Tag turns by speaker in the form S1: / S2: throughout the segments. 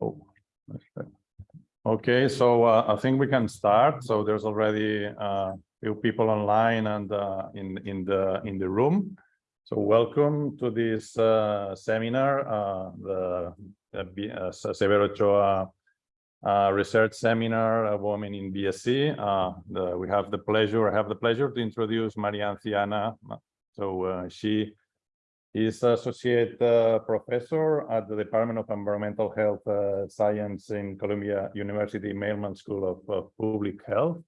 S1: Oh, okay, so uh, I think we can start. So there's already uh, few people online and uh, in in the in the room. So welcome to this uh, seminar, uh, the, uh, Severo Ochoa research seminar, a woman in BSC. The, we have the pleasure, I have the pleasure to introduce Marianthi-Anna. So she is associate uh, professor at the Department of Environmental Health uh, Science in Columbia University Mailman School of, Public Health.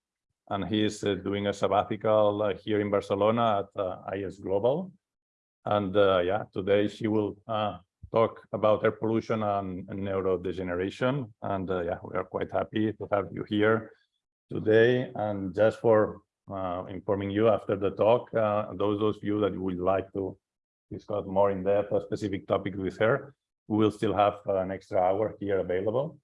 S1: And he is uh, doing a sabbatical uh, here in Barcelona at uh, ISGlobal. And uh, yeah, today she will talk about air pollution and, and neurodegeneration. And yeah, we are quite happy to have you here today. And just for informing you after the talk, those those of you that would like to discuss more in depth a specific topic with her, we will still have an extra hour here available.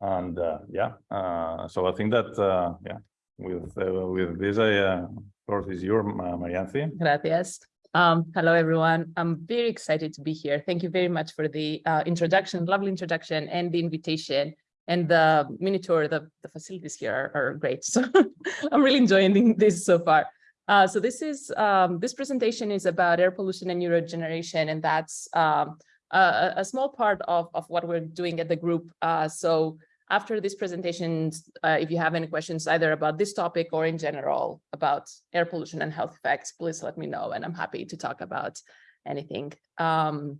S1: And uh, yeah, uh, so I think that uh, yeah, with with this, I uh, floor is your Marianthi.
S2: Gracias. Um, hello, everyone. I'm very excited to be here. Thank you very much for the uh, introduction, lovely introduction and the invitation and the mini tour. The, the facilities here are, are great. So I'm really enjoying this so far. Uh, so this is um, this presentation is about air pollution and neurodegeneration, and that's um, a, a small part of, of what we're doing at the group. Uh, so after this presentation, uh, if you have any questions either about this topic or in general about air pollution and health effects, please let me know and I'm happy to talk about anything. Um,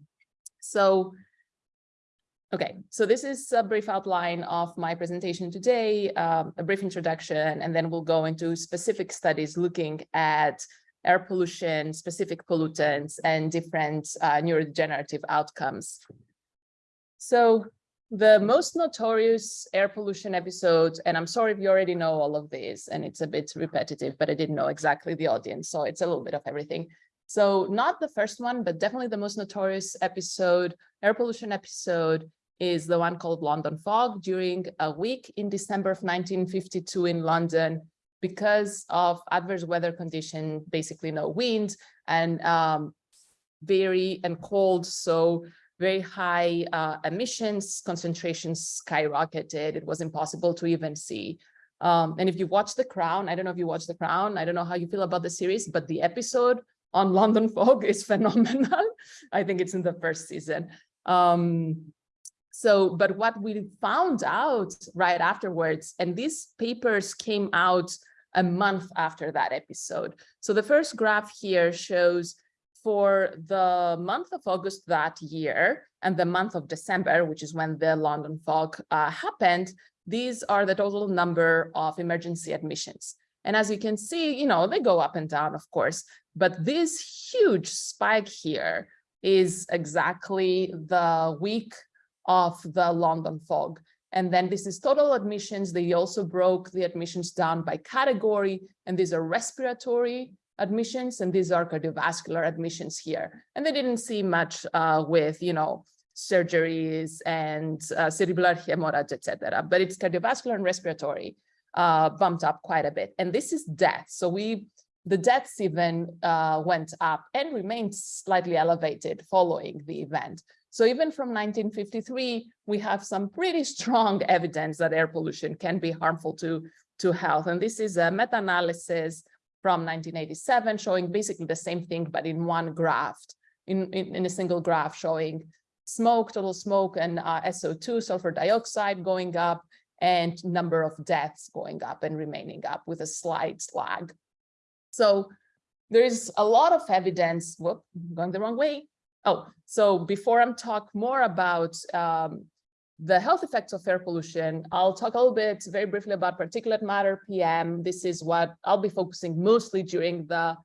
S2: so, okay, so this is a brief outline of my presentation today, um, a brief introduction, and then we'll go into specific studies looking at air pollution, specific pollutants, and different uh, neurodegenerative outcomes. So the most notorious air pollution episode, and I'm sorry if you already know all of these, and it's a bit repetitive, but I didn't know exactly the audience, so it's a little bit of everything. So not the first one, but definitely the most notorious episode, air pollution episode, is the one called London Fog during a week in December of 1952 in London because of adverse weather condition, basically no wind and um, very and cold. So very high uh, emissions, concentrations skyrocketed. It was impossible to even see. Um, and if you watch The Crown, I don't know if you watch The Crown, I don't know how you feel about the series, but the episode on London fog is phenomenal. I think it's in the first season. Um, so, but what we found out right afterwards, and these papers came out a month after that episode. So the first graph here shows for the month of August that year and the month of December, which is when the London fog uh, happened, these are the total number of emergency admissions. And as you can see, you know, they go up and down, of course, but this huge spike here is exactly the week of the London fog. And then this is total admissions. They also broke the admissions down by category, and these are respiratory admissions, and these are cardiovascular admissions here. And they didn't see much uh, with, you know, surgeries and uh, cerebral hemorrhage, etc. But it's cardiovascular and respiratory uh, bumped up quite a bit. And this is death. So we, the deaths even uh, went up and remained slightly elevated following the event. So even from 1953, we have some pretty strong evidence that air pollution can be harmful to, to health. And this is a meta-analysis from 1987 showing basically the same thing, but in one graph, in, in, in a single graph showing smoke, total smoke and uh, SO2, sulfur dioxide going up and number of deaths going up and remaining up with a slight lag. So there is a lot of evidence, whoop, going the wrong way. Oh, so before I'm talk more about um, the health effects of air pollution, I'll talk a little bit very briefly about particulate matter PM. This is what I'll be focusing mostly during the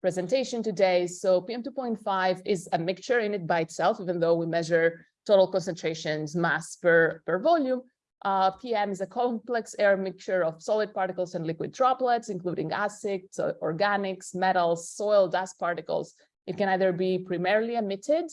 S2: presentation today. So PM2.5 is a mixture in it by itself, even though we measure total concentrations mass per, per volume. Uh, PM is a complex air mixture of solid particles and liquid droplets, including acids, organics, metals, soil, dust particles. It can either be primarily emitted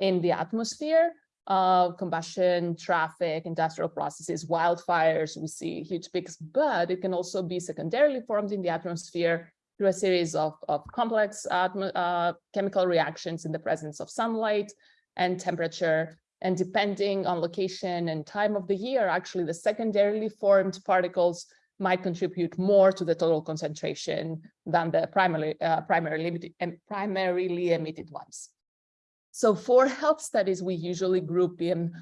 S2: in the atmosphere, uh, combustion, traffic, industrial processes, wildfires, we see huge peaks, but it can also be secondarily formed in the atmosphere through a series of, of complex uh, chemical reactions in the presence of sunlight and temperature. And depending on location and time of the year, actually the secondarily formed particles might contribute more to the total concentration than the primarily, uh, primarily, emitted, and primarily emitted ones. So for health studies, we usually group them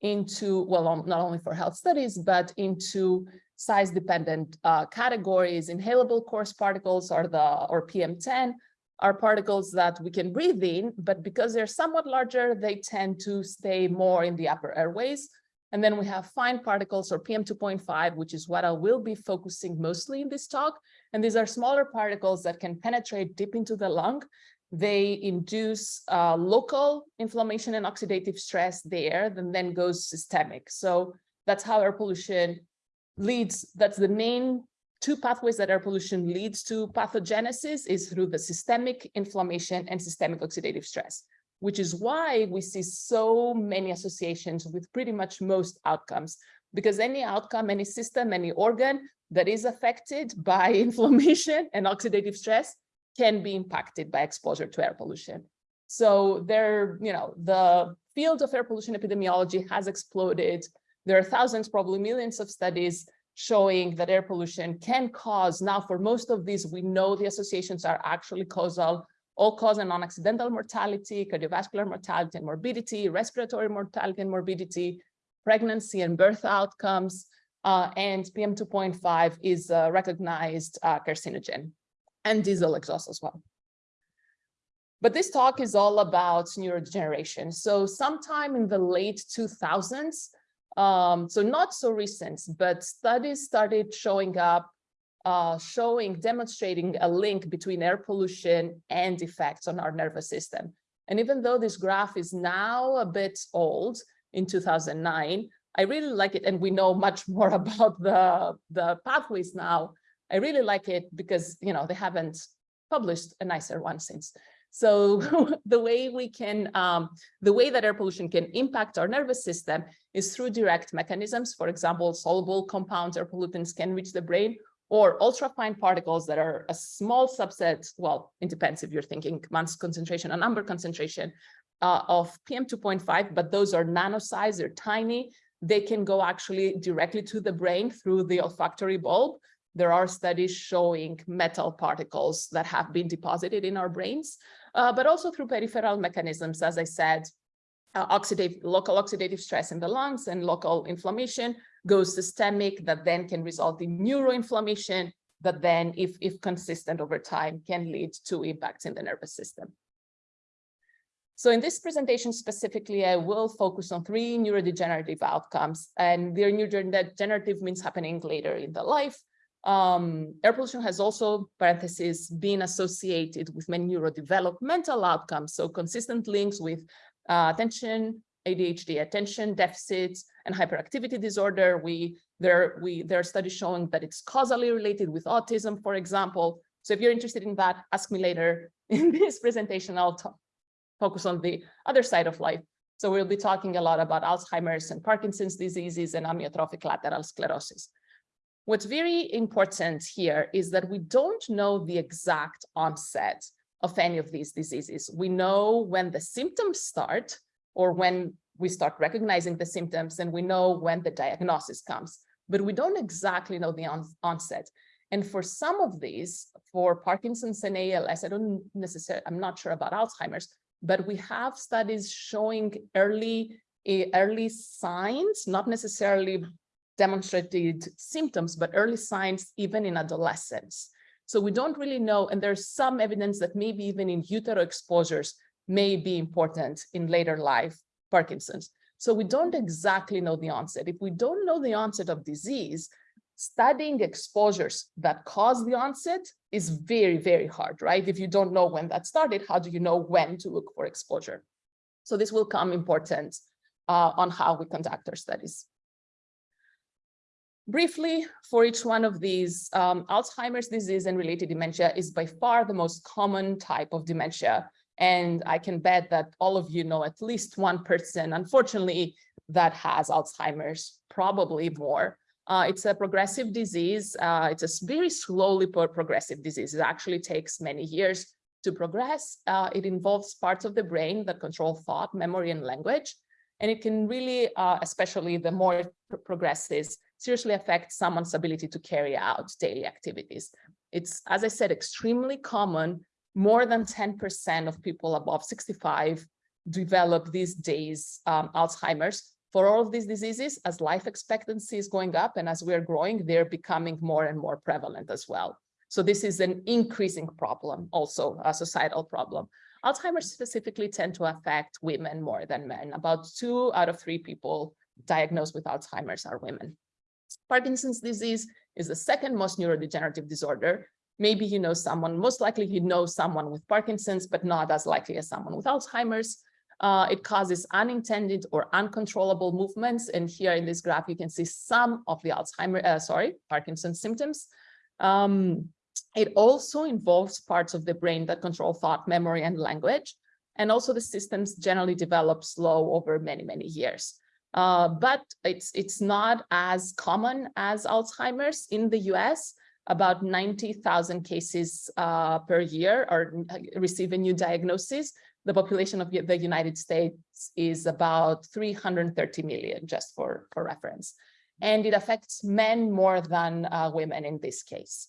S2: into, well, not only for health studies, but into size-dependent uh, categories. Inhalable coarse particles are the, or PM10, are particles that we can breathe in, but because they're somewhat larger, they tend to stay more in the upper airways. And then we have fine particles or PM2.5, which is what I will be focusing mostly in this talk. And these are smaller particles that can penetrate deep into the lung. They induce uh, local inflammation and oxidative stress there, and then goes systemic. So that's how air pollution leads, that's the main two pathways that air pollution leads to pathogenesis is through the systemic inflammation and systemic oxidative stress which is why we see so many associations with pretty much most outcomes, because any outcome, any system, any organ that is affected by inflammation and oxidative stress can be impacted by exposure to air pollution. So there, you know, the field of air pollution epidemiology has exploded. There are thousands, probably millions of studies showing that air pollution can cause, now for most of these, we know the associations are actually causal all-cause and non-accidental mortality, cardiovascular mortality and morbidity, respiratory mortality and morbidity, pregnancy and birth outcomes, uh, and PM2.5 is a recognized uh, carcinogen and diesel exhaust as well. But this talk is all about neurodegeneration. So sometime in the late 2000s, um, so not so recent, but studies started showing up uh, showing, demonstrating a link between air pollution and effects on our nervous system. And even though this graph is now a bit old in 2009, I really like it. And we know much more about the, the pathways now. I really like it because, you know, they haven't published a nicer one since. So the way we can, um, the way that air pollution can impact our nervous system is through direct mechanisms. For example, soluble compounds or pollutants can reach the brain or ultrafine particles that are a small subset, well, it depends if you're thinking mass concentration or number concentration uh, of PM2.5, but those are nano size, they're tiny. They can go actually directly to the brain through the olfactory bulb. There are studies showing metal particles that have been deposited in our brains, uh, but also through peripheral mechanisms, as I said, uh, oxidative, local oxidative stress in the lungs and local inflammation, goes systemic that then can result in neuroinflammation that then, if, if consistent over time, can lead to impacts in the nervous system. So in this presentation specifically, I will focus on three neurodegenerative outcomes, and their neurodegenerative means happening later in the life. Um, air pollution has also, parentheses, been associated with many neurodevelopmental outcomes, so consistent links with uh, attention, ADHD attention deficits and hyperactivity disorder. We there we there are studies showing that it's causally related with autism, for example. So if you're interested in that, ask me later in this presentation. I'll focus on the other side of life. So we'll be talking a lot about Alzheimer's and Parkinson's diseases and amyotrophic lateral sclerosis. What's very important here is that we don't know the exact onset of any of these diseases. We know when the symptoms start, or when we start recognizing the symptoms and we know when the diagnosis comes, but we don't exactly know the on onset. And for some of these, for Parkinson's and ALS, I don't necessarily, I'm not sure about Alzheimer's, but we have studies showing early, uh, early signs, not necessarily demonstrated symptoms, but early signs even in adolescence. So we don't really know, and there's some evidence that maybe even in utero exposures, may be important in later life Parkinson's. So we don't exactly know the onset. If we don't know the onset of disease, studying exposures that cause the onset is very, very hard, right? If you don't know when that started, how do you know when to look for exposure? So this will come important uh, on how we conduct our studies. Briefly, for each one of these, um, Alzheimer's disease and related dementia is by far the most common type of dementia and I can bet that all of you know at least one person, unfortunately, that has Alzheimer's, probably more. Uh, it's a progressive disease. Uh, it's a very slowly progressive disease. It actually takes many years to progress. Uh, it involves parts of the brain that control thought, memory, and language. And it can really, uh, especially the more it pro- progresses, seriously affect someone's ability to carry out daily activities. It's, as I said, extremely common. More than 10% of people above 65 develop these days um, Alzheimer's. For all of these diseases, as life expectancy is going up and as we're growing, they're becoming more and more prevalent as well. So this is an increasing problem, also a societal problem. Alzheimer's specifically tend to affect women more than men. About two out of three people diagnosed with Alzheimer's are women. Parkinson's disease is the second most neurodegenerative disorder. Maybe you know someone, most likely you know someone with Parkinson's, but not as likely as someone with Alzheimer's. Uh, it causes unintended or uncontrollable movements. And here in this graph, you can see some of the Alzheimer, uh, sorry, Parkinson's symptoms. Um, it also involves parts of the brain that control thought, memory, and language. And also the systems generally develop slow over many, many years. Uh, but it's, it's not as common as Alzheimer's in the US. About 90,000 cases uh, per year are receive a new diagnosis. The population of the United States is about 330 million, just for, for reference. And it affects men more than uh, women in this case.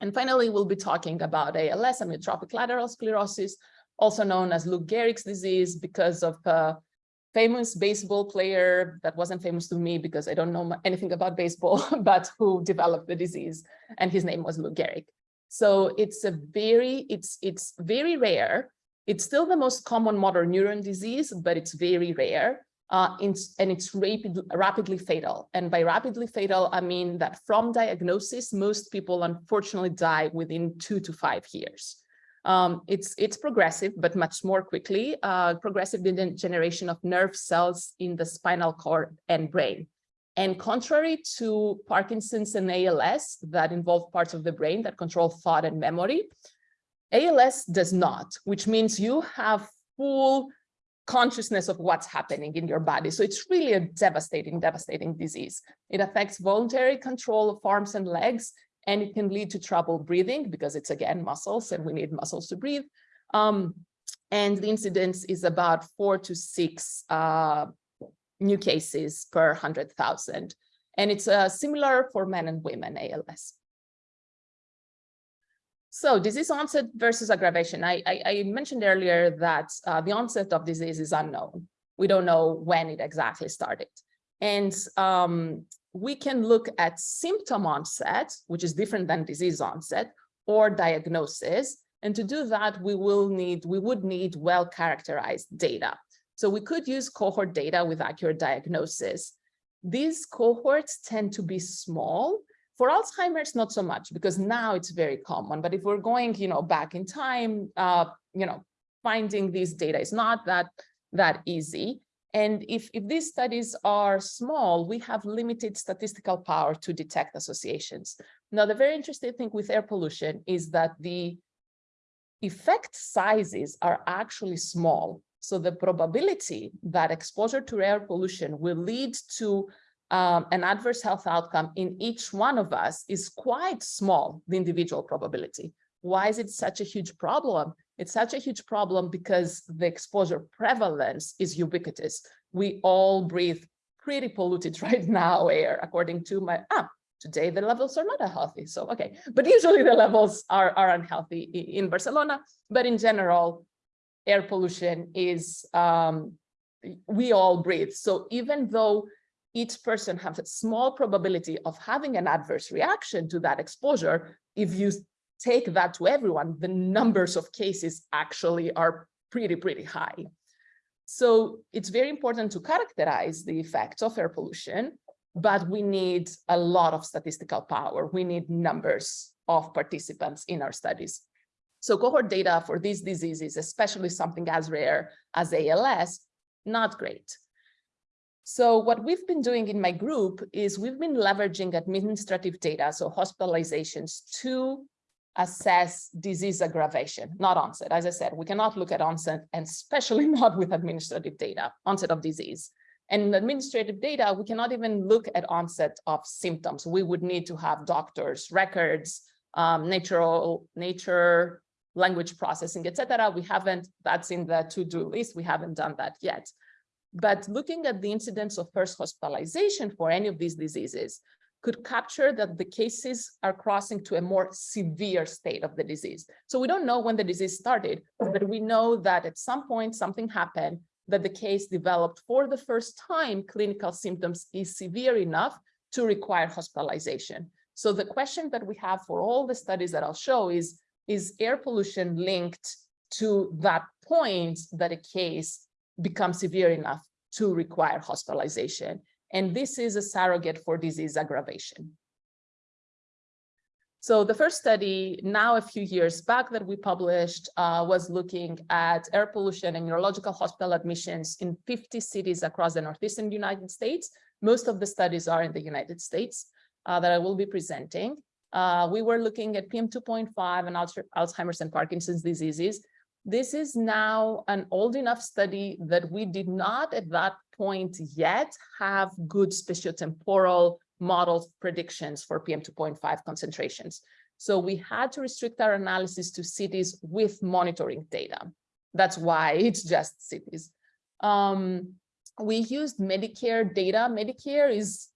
S2: And finally, we'll be talking about ALS, amyotrophic lateral sclerosis, also known as Lou Gehrig's disease because of a famous baseball player that wasn't famous to me because I don't know anything about baseball, but who developed the disease and his name was Lou Gehrig. So it's a very, it's, it's very rare. It's still the most common motor neuron disease, but it's very rare uh, it's, and it's rapid, rapidly fatal. And by rapidly fatal, I mean that from diagnosis, most people unfortunately die within two to five years. Um, it's, it's progressive, but much more quickly, uh, progressive degeneration of nerve cells in the spinal cord and brain. And contrary to Parkinson's and ALS that involve parts of the brain that control thought and memory, ALS does not, which means you have full consciousness of what's happening in your body. So it's really a devastating, devastating disease. It affects voluntary control of arms and legs, and it can lead to trouble breathing because it's again muscles and we need muscles to breathe. Um, and the incidence is about four to six uh, new cases per 100,000. And it's uh, similar for men and women ALS. So disease onset versus aggravation. I, I, I mentioned earlier that uh, the onset of disease is unknown. We don't know when it exactly started. And um, we can look at symptom onset, which is different than disease onset, or diagnosis. And to do that, we will need, we would need well-characterized data. So we could use cohort data with accurate diagnosis. These cohorts tend to be small for Alzheimer's, not so much because now it's very common. But if we're going, you know, back in time, uh, you know, finding these data is not that that easy. And if, if these studies are small, we have limited statistical power to detect associations. Now, the very interesting thing with air pollution is that the effect sizes are actually small. So the probability that exposure to air pollution will lead to um, an adverse health outcome in each one of us is quite small, the individual probability. Why is it such a huge problem? It's such a huge problem because the exposure prevalence is ubiquitous. We all breathe pretty polluted right now air, according to my, ah, today the levels are not healthy. So, okay, but usually the levels are, are unhealthy in Barcelona, but in general, air pollution is, um, we all breathe. So even though each person has a small probability of having an adverse reaction to that exposure. If you take that to everyone, the numbers of cases actually are pretty, pretty high. So it's very important to characterize the effects of air pollution, but we need a lot of statistical power. We need numbers of participants in our studies. So cohort data for these diseases, especially something as rare as ALS, not great. So what we've been doing in my group is we've been leveraging administrative data, so hospitalizations, to assess disease aggravation, not onset. As I said, we cannot look at onset, and especially not with administrative data, onset of disease. And in administrative data, we cannot even look at onset of symptoms. We would need to have doctors' records, um, natural nature, language processing, etc. We haven't, that's in the to-do list. We haven't done that yet. But looking at the incidence of first hospitalization for any of these diseases could capture that the cases are crossing to a more severe state of the disease. So we don't know when the disease started, but we know that at some point something happened that the case developed for the first time clinical symptoms is severe enough to require hospitalization. So the question that we have for all the studies that I'll show is, is air pollution linked to that point that a case becomes severe enough to require hospitalization? And this is a surrogate for disease aggravation. So the first study now a few years back that we published uh, was looking at air pollution and neurological hospital admissions in 50 cities across the Northeastern United States. Most of the studies are in the United States uh, that I will be presenting. Uh, we were looking at PM2.5 and Alzheimer's and Parkinson's diseases. This is now an old enough study that we did not at that point yet have good spatiotemporal model predictions for PM2.5 concentrations. So we had to restrict our analysis to cities with monitoring data. That's why it's just cities. Um, we used Medicare data. Medicare is,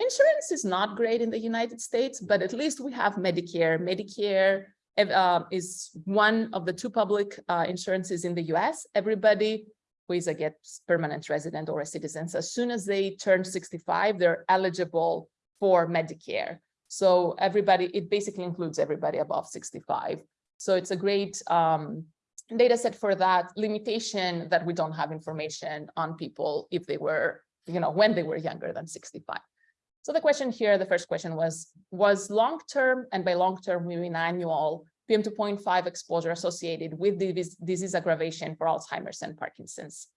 S2: insurance is not great in the United States, but at least we have Medicare. Medicare uh, is one of the two public uh, insurances in the US. Everybody who is a get permanent resident or a citizen, as soon as they turn 65, they're eligible for Medicare. So everybody, it basically includes everybody above 65. So it's a great um, data set for that limitation that we don't have information on people if they were, you know, when they were younger than 65. So the question here, the first question was, was long-term, and by long-term we mean annual, PM2.5 exposure associated with disease, aggravation for Alzheimer's and Parkinson's.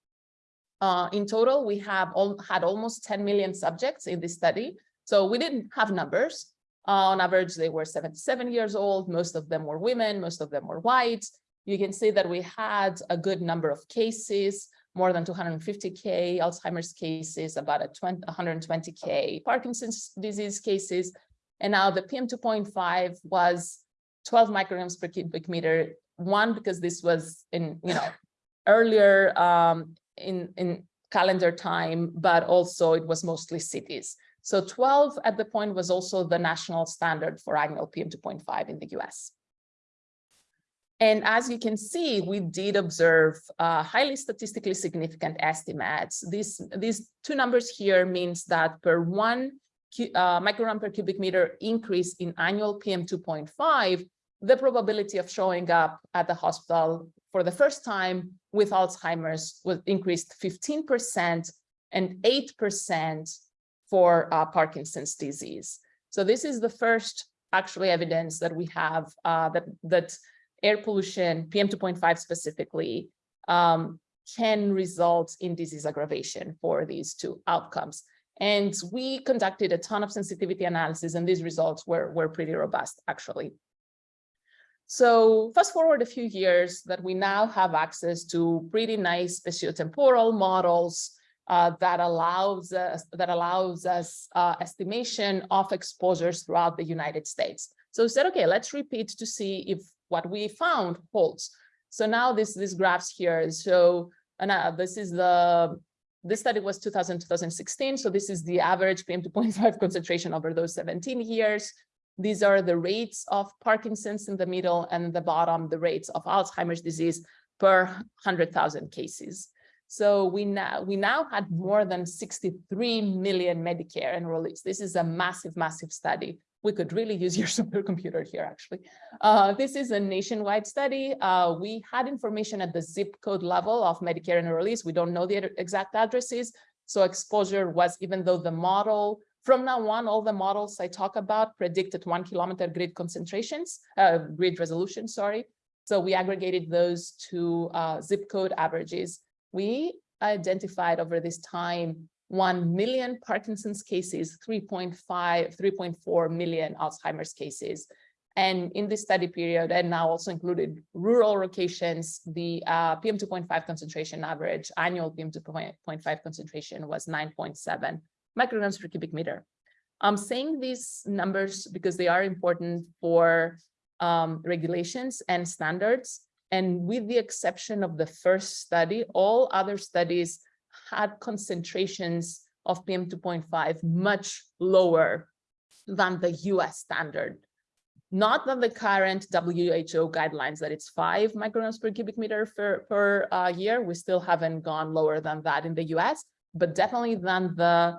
S2: Uh, in total, we have all, had almost 10 million subjects in this study. So we didn't have numbers. Uh, on average, they were 77 years old. Most of them were women. Most of them were white. You can see that we had a good number of cases more than 250K Alzheimer's cases, about a 20, 120K Parkinson's disease cases. And now the PM2.5 was 12 micrograms per cubic meter. One, because this was in, you know, earlier um, in, in calendar time, but also it was mostly cities. So 12 at the point was also the national standard for annual PM2.5 in the US. And as you can see, we did observe uh, highly statistically significant estimates. These, these two numbers here means that per one uh, microgram per cubic meter increase in annual PM2.5, the probability of showing up at the hospital for the first time with Alzheimer's was increased 15% and 8% for uh, Parkinson's disease. So this is the first actually evidence that we have uh, that, that air pollution, PM2.5 specifically, um, can result in disease aggravation for these two outcomes. And we conducted a ton of sensitivity analysis and these results were, were pretty robust actually. So fast forward a few years that we now have access to pretty nice spatiotemporal models uh, that allows us that allows us uh, estimation of exposures throughout the United States. So we said, okay, let's repeat to see if what we found holds. So now this this graphs here. So and uh, this is the this study was 2000 2016. So this is the average PM2.5 concentration over those 17 years. These are the rates of Parkinson's in the middle and the bottom, the rates of Alzheimer's disease per 100,000 cases. So we now we now had more than 63 million Medicare enrollees. This is a massive, massive study we could really use your supercomputer here, actually. Uh, this is a nationwide study. Uh, we had information at the zip code level of Medicare enrollees. We don't know the exact addresses. So exposure was, even though the model, from now on, all the models I talk about predicted one kilometer grid concentrations, uh, grid resolution, sorry. So we aggregated those to uh, zip code averages. We identified over this time 1 million Parkinson's cases, 3.5, 3.4 million Alzheimer's cases. And in this study period, and now also included rural locations, the uh, PM2.5 concentration average, annual PM2.5 concentration was 9.7 micrograms per cubic meter. I'm saying these numbers because they are important for um, regulations and standards. And with the exception of the first study, all other studies had concentrations of PM 2.5 much lower than the US standard. Not than the current WHO guidelines that it's five micrograms per cubic meter per, per uh, year. We still haven't gone lower than that in the US, but definitely than the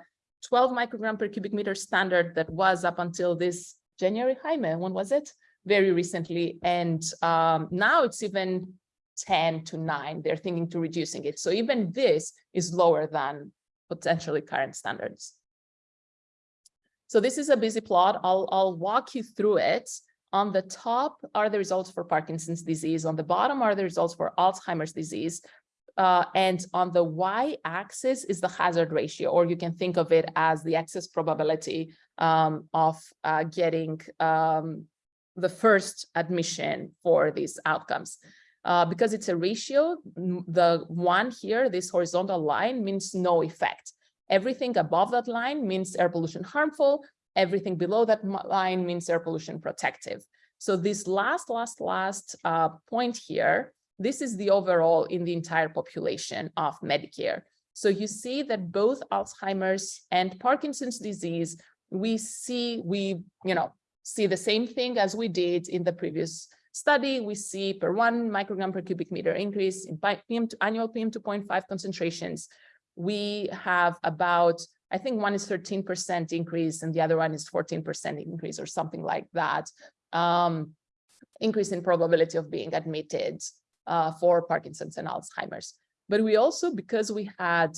S2: 12 microgram per cubic meter standard that was up until this January, Jaime, when was it? Very recently. And um, now it's even 10 to 9. They're thinking to reducing it. So even this is lower than potentially current standards. So this is a busy plot. I'll, I'll walk you through it. On the top are the results for Parkinson's disease. On the bottom are the results for Alzheimer's disease. Uh, and on the y-axis is the hazard ratio, or you can think of it as the excess probability um, of uh, getting um, the first admission for these outcomes. Uh, because it's a ratio, the one here, this horizontal line means no effect. Everything above that line means air pollution harmful. Everything below that line means air pollution protective. So this last, last, last uh, point here, this is the overall in the entire population of Medicare. So you see that both Alzheimer's and Parkinson's disease, we see, we, you know, see the same thing as we did in the previous study, we see per one microgram per cubic meter increase in PM annual PM 2.5 concentrations. We have about, I think one is 13% increase and the other one is 14% increase or something like that. Um, increase in probability of being admitted uh, for Parkinson's and Alzheimer's. But we also, because we had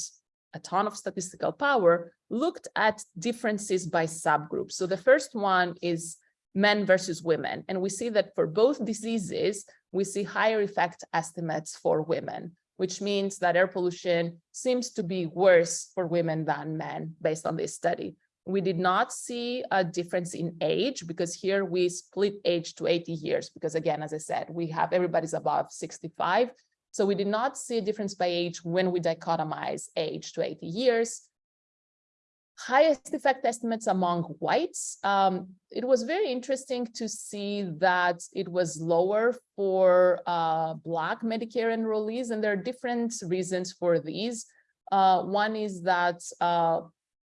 S2: a ton of statistical power, looked at differences by subgroups. So the first one is men versus women. And we see that for both diseases, we see higher effect estimates for women, which means that air pollution seems to be worse for women than men based on this study. We did not see a difference in age because here we split age to 80 years because again, as I said, we have everybody's above 65. So we did not see a difference by age when we dichotomize age to 80 years highest effect estimates among whites. Um, it was very interesting to see that it was lower for uh, Black Medicare enrollees, and there are different reasons for these. Uh, one is that uh,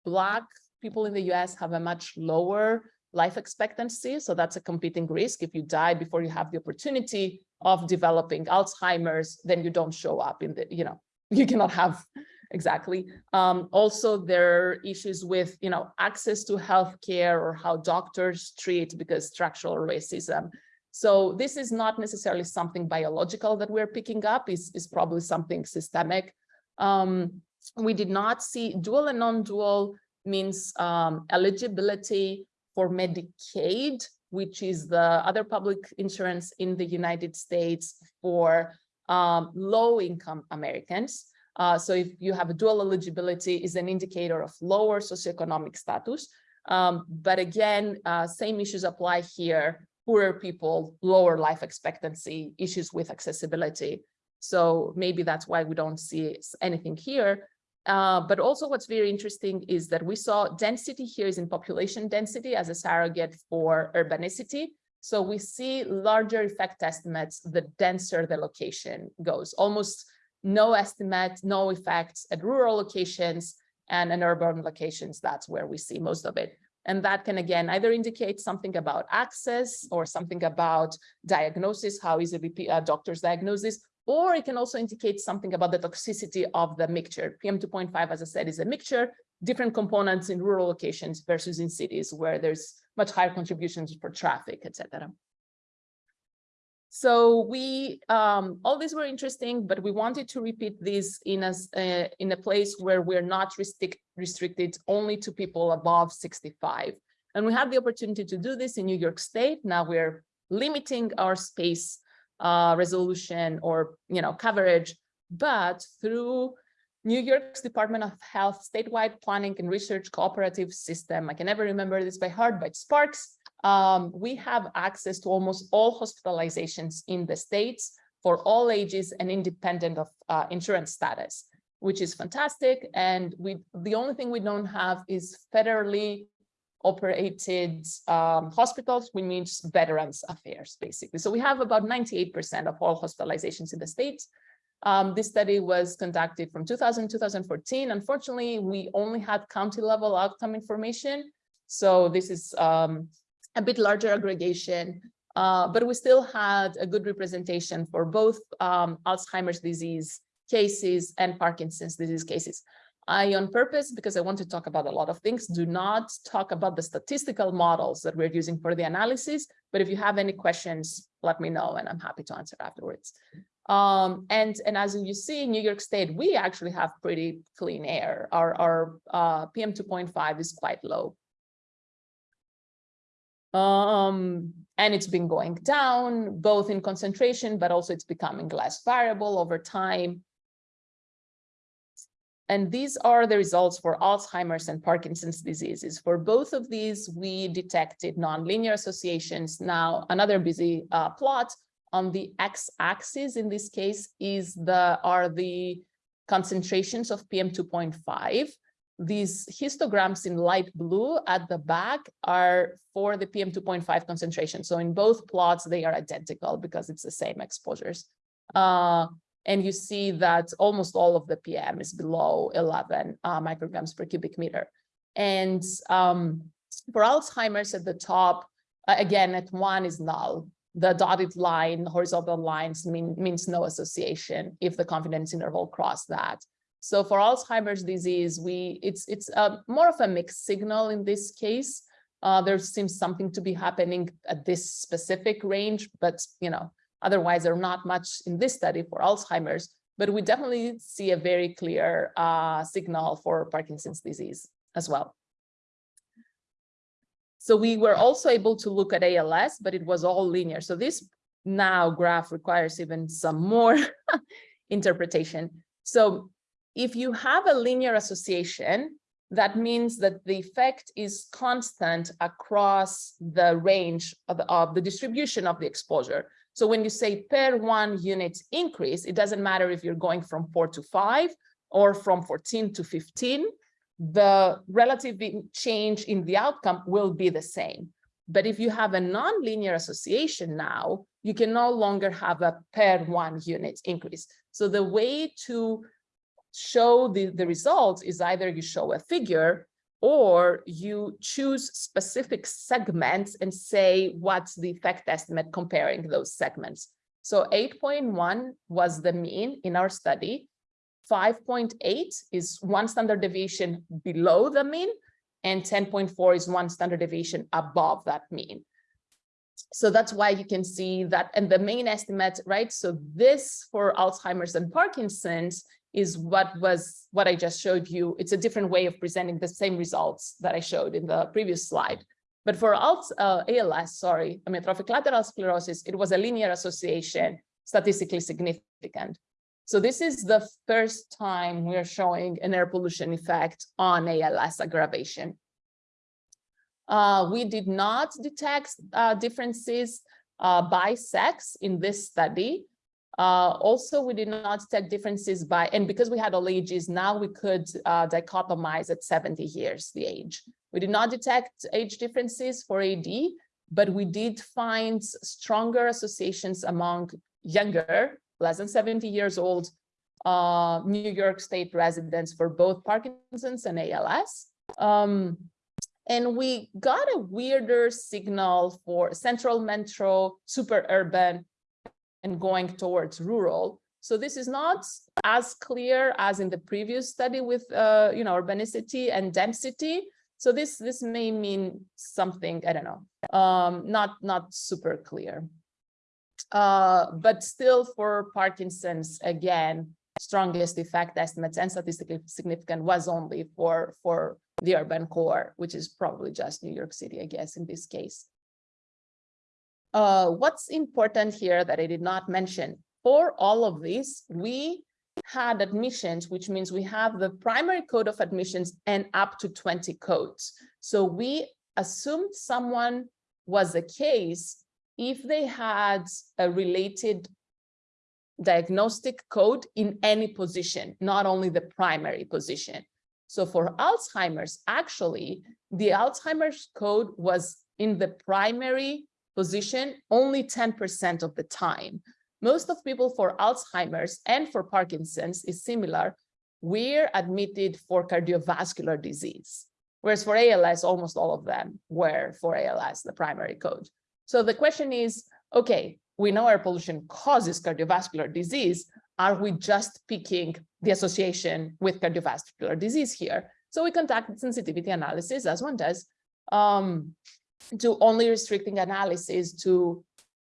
S2: Black people in the US have a much lower life expectancy, so that's a competing risk. If you die before you have the opportunity of developing Alzheimer's, then you don't show up in the, you know, you cannot have exactly. Um, also, there are issues with, you know, access to healthcare or how doctors treat because structural racism. So this is not necessarily something biological that we're picking up, is is probably something systemic. Um, we did not see dual and non-dual means um, eligibility for Medicaid, which is the other public insurance in the United States for um, low-income Americans. Uh, so if you have a dual eligibility is an indicator of lower socioeconomic status. Um, but again, uh, same issues apply here, poorer people, lower life expectancy, issues with accessibility. So maybe that's why we don't see anything here. Uh, but also what's very interesting is that we saw density here is in population density as a surrogate for urbanicity. So we see larger effect estimates the denser the location goes, almost no estimate, no effects at rural locations and in urban locations, that's where we see most of it. And that can again either indicate something about access or something about diagnosis, how easily uh, doctors diagnosis, or it can also indicate something about the toxicity of the mixture. PM2.5, as I said, is a mixture, different components in rural locations versus in cities where there's much higher contributions for traffic, etc. So we, um, all these were interesting, but we wanted to repeat this in a, uh, in a place where we're not restrict, restricted only to people above 65. And we had the opportunity to do this in New York State. Now we're limiting our space uh, resolution or, you know, coverage, but through New York's Department of Health statewide planning and research cooperative system. I can never remember this by heart, but SPARCS um, we have access to almost all hospitalizations in the States for all ages and independent of uh, insurance status, which is fantastic. And we the only thing we don't have is federally operated um, hospitals, which means Veterans Affairs, basically. So we have about 98% of all hospitalizations in the States. Um, this study was conducted from 2000 to 2014. Unfortunately, we only had county level outcome information. So this is um, a bit larger aggregation, uh, but we still had a good representation for both um, Alzheimer's disease cases and Parkinson's disease cases. I, on purpose, because I want to talk about a lot of things, do not talk about the statistical models that we're using for the analysis. But if you have any questions, let me know and I'm happy to answer afterwards. Um, and, and as you see in New York State, we actually have pretty clean air. Our, our uh, PM 2.5 is quite low. Um, and it's been going down both in concentration, but also it's becoming less variable over time. And these are the results for Alzheimer's and Parkinson's diseases. For both of these, we detected nonlinear associations. Now, another busy uh, plot on the x-axis in this case is the are the concentrations of PM 2.5. These histograms in light blue at the back are for the PM 2.5 concentration. So in both plots, they are identical because it's the same exposures. Uh, and you see that almost all of the PM is below 11 uh, micrograms per cubic meter. And um, for Alzheimer's at the top, again, at one is null. The dotted line, horizontal lines mean, means no association if the confidence interval cross that. So for Alzheimer's disease, we it's it's uh, more of a mixed signal in this case. Uh, there seems something to be happening at this specific range, but you know, Otherwise, there are not much in this study for Alzheimer's, but we definitely see a very clear uh, signal for Parkinson's disease as well. So we were also able to look at ALS, but it was all linear. So this now graph requires even some more interpretation. So if you have a linear association, that means that the effect is constant across the range of the, of the distribution of the exposure. So when you say per one unit increase, it doesn't matter if you're going from four to five or from 14 to 15, the relative change in the outcome will be the same. But if you have a nonlinear association now, you can no longer have a per one unit increase. So the way to show the, the results is either you show a figure or you choose specific segments and say what's the effect estimate comparing those segments. So 8.1 was the mean in our study. 5.8 is one standard deviation below the mean, and 10.4 is one standard deviation above that mean. So that's why you can see that, and the main estimate, right? So this for Alzheimer's and Parkinson's is what was what I just showed you. It's a different way of presenting the same results that I showed in the previous slide. But for ALS, uh, ALS, sorry, amyotrophic lateral sclerosis, it was a linear association, statistically significant. So this is the first time we're showing an air pollution effect on ALS aggravation. Uh, we did not detect uh, differences uh, by sex in this study, uh, also, we did not detect differences by, and because we had all ages, now we could uh, dichotomize at 70 years, the age. We did not detect age differences for AD, but we did find stronger associations among younger, less than 70 years old, uh, New York State residents for both Parkinson's and ALS. Um, and we got a weirder signal for central metro, super urban, and going towards rural. So this is not as clear as in the previous study with, uh, you know, urbanicity and density. So this this may mean something, I don't know, um, not, not super clear. Uh, but still for Parkinson's, again, strongest effect estimates and statistically significant was only for, for the urban core, which is probably just New York City, I guess, in this case. Uh, what's important here that I did not mention, for all of this, we had admissions, which means we have the primary code of admissions and up to 20 codes. So we assumed someone was a case if they had a related diagnostic code in any position, not only the primary position. So for Alzheimer's, actually, the Alzheimer's code was in the primary position only 10% of the time. most of people for Alzheimer's and for Parkinson's is similar. We're admitted for cardiovascular disease, whereas for ALS, almost all of them were for ALS, the primary code. So the question is, okay, we know air pollution causes cardiovascular disease. Are we just picking the association with cardiovascular disease here? So we conducted sensitivity analysis, as one does, um, to only restricting analysis to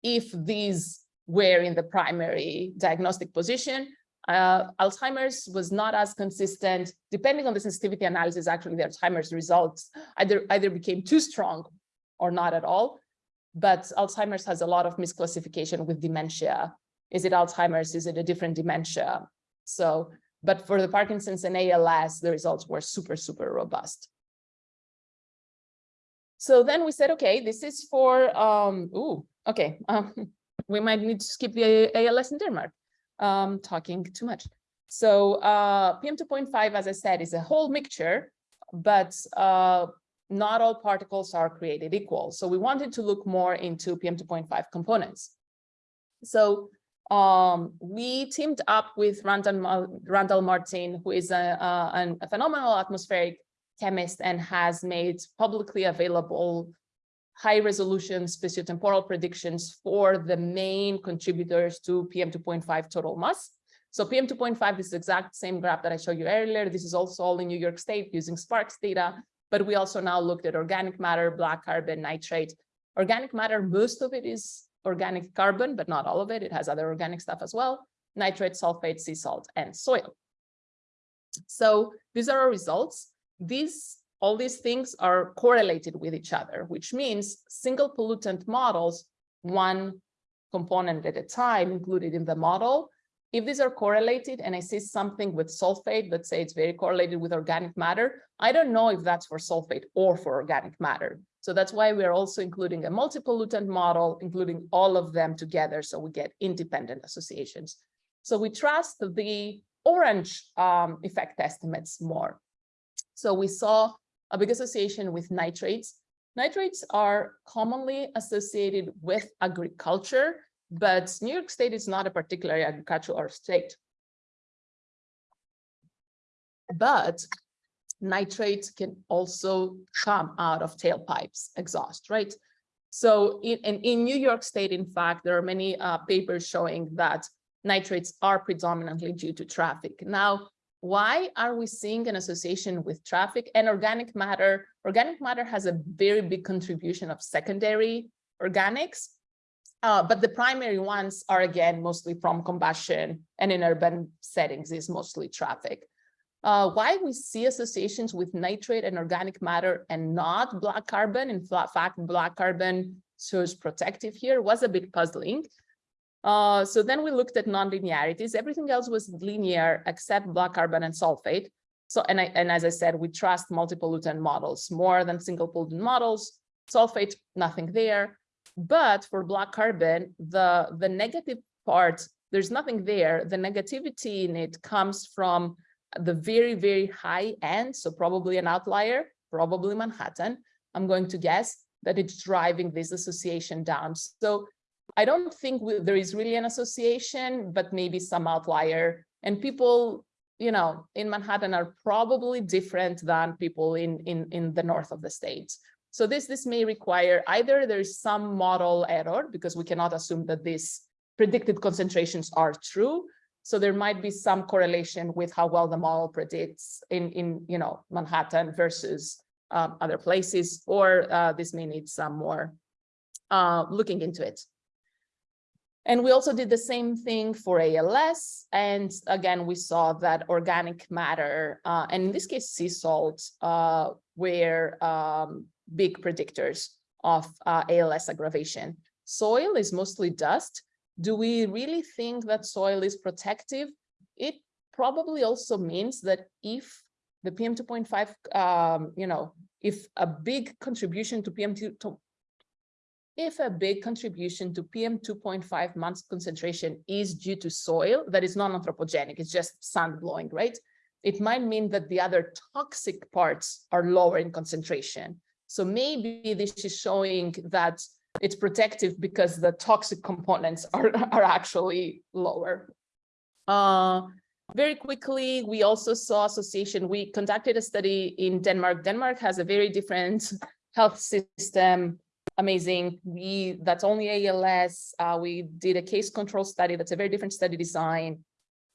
S2: if these were in the primary diagnostic position. Uh, Alzheimer's was not as consistent, depending on the sensitivity analysis, actually the Alzheimer's results either, either became too strong or not at all. But Alzheimer's has a lot of misclassification with dementia. Is it Alzheimer's? Is it a different dementia? So, but for the Parkinson's and ALS, the results were super, super robust. So then we said, okay, this is for, um, ooh, okay, um, we might need to skip the ALS in Denmark, um, talking too much. So uh, PM2.5, as I said, is a whole mixture, but uh, not all particles are created equal. So we wanted to look more into PM2.5 components. So um, we teamed up with Randall, Randall Martin, who is a, a, a phenomenal atmospheric chemist and has made publicly available high resolution spatiotemporal predictions for the main contributors to PM2.5 total mass. So PM2.5 is the exact same graph that I showed you earlier. This is also all in New York State using SPARCS data, but we also now looked at organic matter, black carbon, nitrate. Organic matter, most of it is organic carbon, but not all of it. It has other organic stuff as well, nitrate, sulfate, sea salt, and soil. So these are our results. These all these things are correlated with each other, which means single pollutant models, one component at a time included in the model. If these are correlated and I see something with sulfate, let's say it's very correlated with organic matter, I don't know if that's for sulfate or for organic matter. So that's why we're also including a multi-pollutant model, including all of them together so we get independent associations. So we trust the orange um, effect estimates more. So we saw a big association with nitrates. Nitrates are commonly associated with agriculture, but New York State is not a particularly agricultural state. But nitrates can also come out of tailpipes exhaust, right? So in, in, in New York State, in fact, there are many uh, papers showing that nitrates are predominantly due to traffic. Now, why are we seeing an association with traffic and organic matter? Organic matter has a very big contribution of secondary organics, uh, but the primary ones are again mostly from combustion and in urban settings is mostly traffic. Uh, why we see associations with nitrate and organic matter and not black carbon, in fact, black carbon shows protective here was a bit puzzling. Uh, so then we looked at non-linearities. Everything else was linear except black carbon and sulfate. So, and, I, and as I said, we trust multi-pollutant models more than single pollutant models. Sulfate, nothing there. But for black carbon, the, the negative part, there's nothing there. The negativity in it comes from the very, very high end. So probably an outlier, probably Manhattan. I'm going to guess that it's driving this association down. So I don't think we, there is really an association, but maybe some outlier. And people, you know, in Manhattan are probably different than people in, in, in the north of the states. So this, this may require either there's some model error because we cannot assume that these predicted concentrations are true. So there might be some correlation with how well the model predicts in, in you know, Manhattan versus um, other places, or uh, this may need some more uh, looking into it. And we also did the same thing for ALS. And again, we saw that organic matter, uh, and in this case, sea salt, uh, were um, big predictors of uh, ALS aggravation. Soil is mostly dust. Do we really think that soil is protective? It probably also means that if the PM2.5, um, you know, if a big contribution to PM2, if a big contribution to PM 2.5 months concentration is due to soil that is non-anthropogenic, it's just sun blowing, right? It might mean that the other toxic parts are lower in concentration. So maybe this is showing that it's protective because the toxic components are, are actually lower. Uh, very quickly, we also saw association. We conducted a study in Denmark. Denmark has a very different health system. Amazing. We that's only ALS. Uh, we did a case control study. That's a very different study design,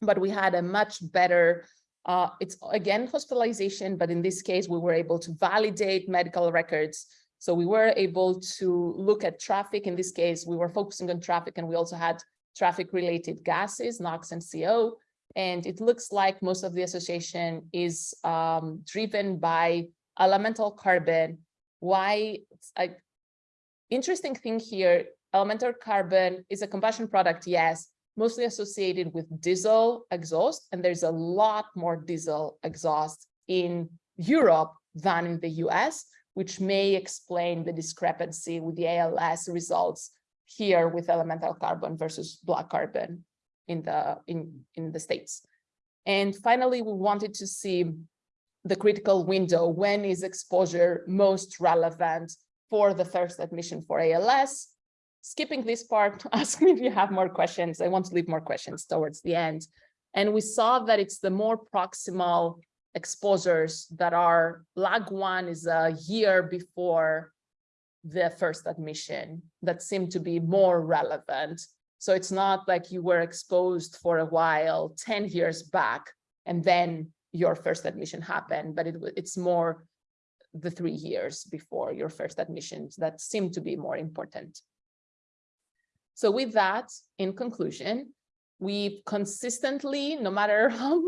S2: but we had a much better. Uh, it's again hospitalization, but in this case, we were able to validate medical records. So we were able to look at traffic. In this case, we were focusing on traffic, and we also had traffic related gases, NOx and CO. And it looks like most of the association is um, driven by elemental carbon. Why? I, interesting thing here, elemental carbon is a combustion product, yes, mostly associated with diesel exhaust. And there's a lot more diesel exhaust in Europe than in the US, which may explain the discrepancy with the ALS results here with elemental carbon versus black carbon in the in in the states and finally we wanted to see the critical window when is exposure most relevant for the first admission for ALS skipping this part ask me if you have more questions. I want to leave more questions towards the end. And we saw that it's the more proximal exposures that are lag one is a year before the first admission that seem to be more relevant. So it's not like you were exposed for a while 10 years back and then your first admission happened, but it, it's more the three years before your first admissions that seem to be more important. So with that, in conclusion, we consistently, no matter how,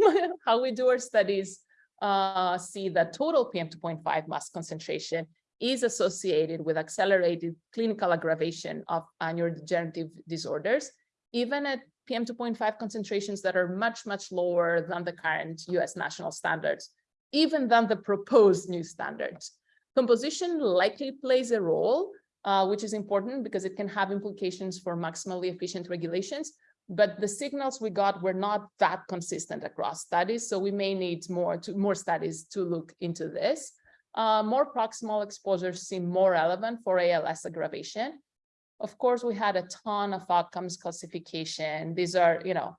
S2: how we do our studies, uh, see that total PM2.5 mass concentration is associated with accelerated clinical aggravation of neurodegenerative disorders, even at PM2.5 concentrations that are much, much lower than the current US national standards, even than the proposed new standards. Composition likely plays a role, uh, which is important because it can have implications for maximally efficient regulations, but the signals we got were not that consistent across studies, so we may need more, to, more studies to look into this uh, more proximal exposures seem more relevant for ALS aggravation. Of course, we had a ton of outcomes classification. These are, you know,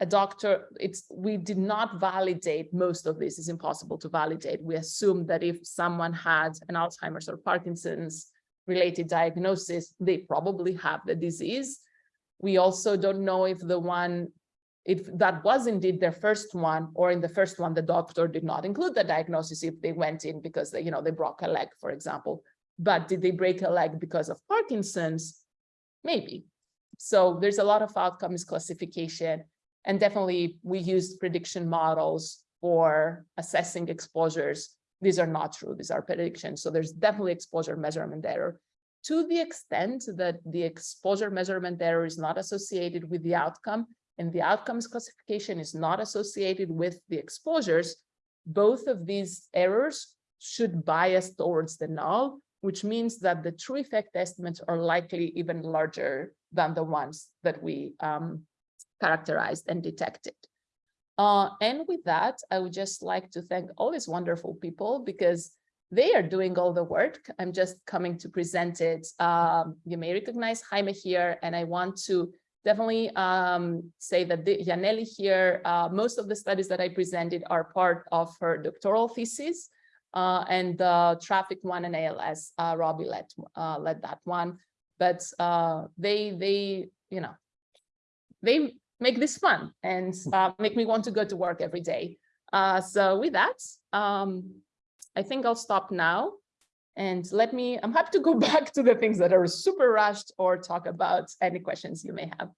S2: a doctor, it's we did not validate most of this is impossible to validate. We assume that if someone had an Alzheimer's or Parkinson's related diagnosis, they probably have the disease. We also don't know if the one if that was indeed their first one, or in the first one, the doctor did not include the diagnosis if they went in because they, you know, they broke a leg, for example. But did they break a leg because of Parkinson's? Maybe. So there's a lot of outcomes classification. And definitely we used prediction models for assessing exposures. These are not true, these are predictions. So there's definitely exposure measurement error. To the extent that the exposure measurement error is not associated with the outcome, and the outcomes classification is not associated with the exposures, both of these errors should bias towards the null, which means that the true effect estimates are likely even larger than the ones that we um, characterized and detected. Uh, and with that, I would just like to thank all these wonderful people because they are doing all the work. I'm just coming to present it. Um, you may recognize Jaime here, and I want to definitely um, say that Yanelli here, uh, most of the studies that I presented are part of her doctoral thesis. Uh, and the traffic one and ALS, uh, Robbie led, uh, led that one. But uh, they, they, you know, they make this fun and uh, make me want to go to work every day. so with that, um, I think I'll stop now. And let me, I'm happy to go back to the things that are super rushed or talk about any questions you may have.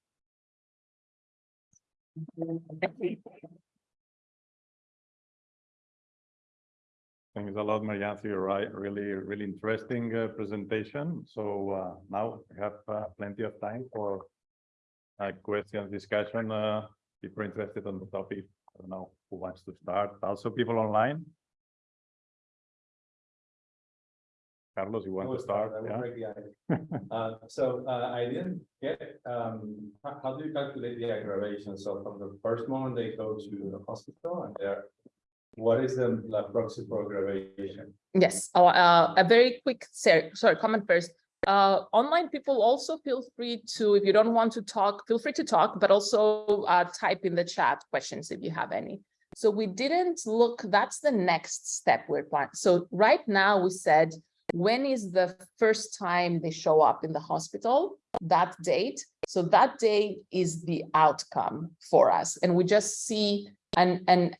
S1: Thanks a lot, Marianne, for your right, really, really interesting uh, presentation. So uh, now we have uh, plenty of time for uh, questions, discussion. Uh, people interested on the topic. I don't know who wants to start. Also, people online. Carlos, you want to start? Yeah.
S3: Uh, so, uh, I didn't get, um, how, how do you calculate the aggravation? So from the first moment they go to the hospital and there, what is the, the proxy for aggravation?
S2: Yes, uh, uh, a very quick, sorry, sorry, comment first. Uh, online people also feel free to, if you don't want to talk, feel free to talk, but also uh, type in the chat questions if you have any. So we didn't look, that's the next step we're planning. So right now we said, when is the first time they show up in the hospital? That date. So that day is the outcome for us. And we just see an, an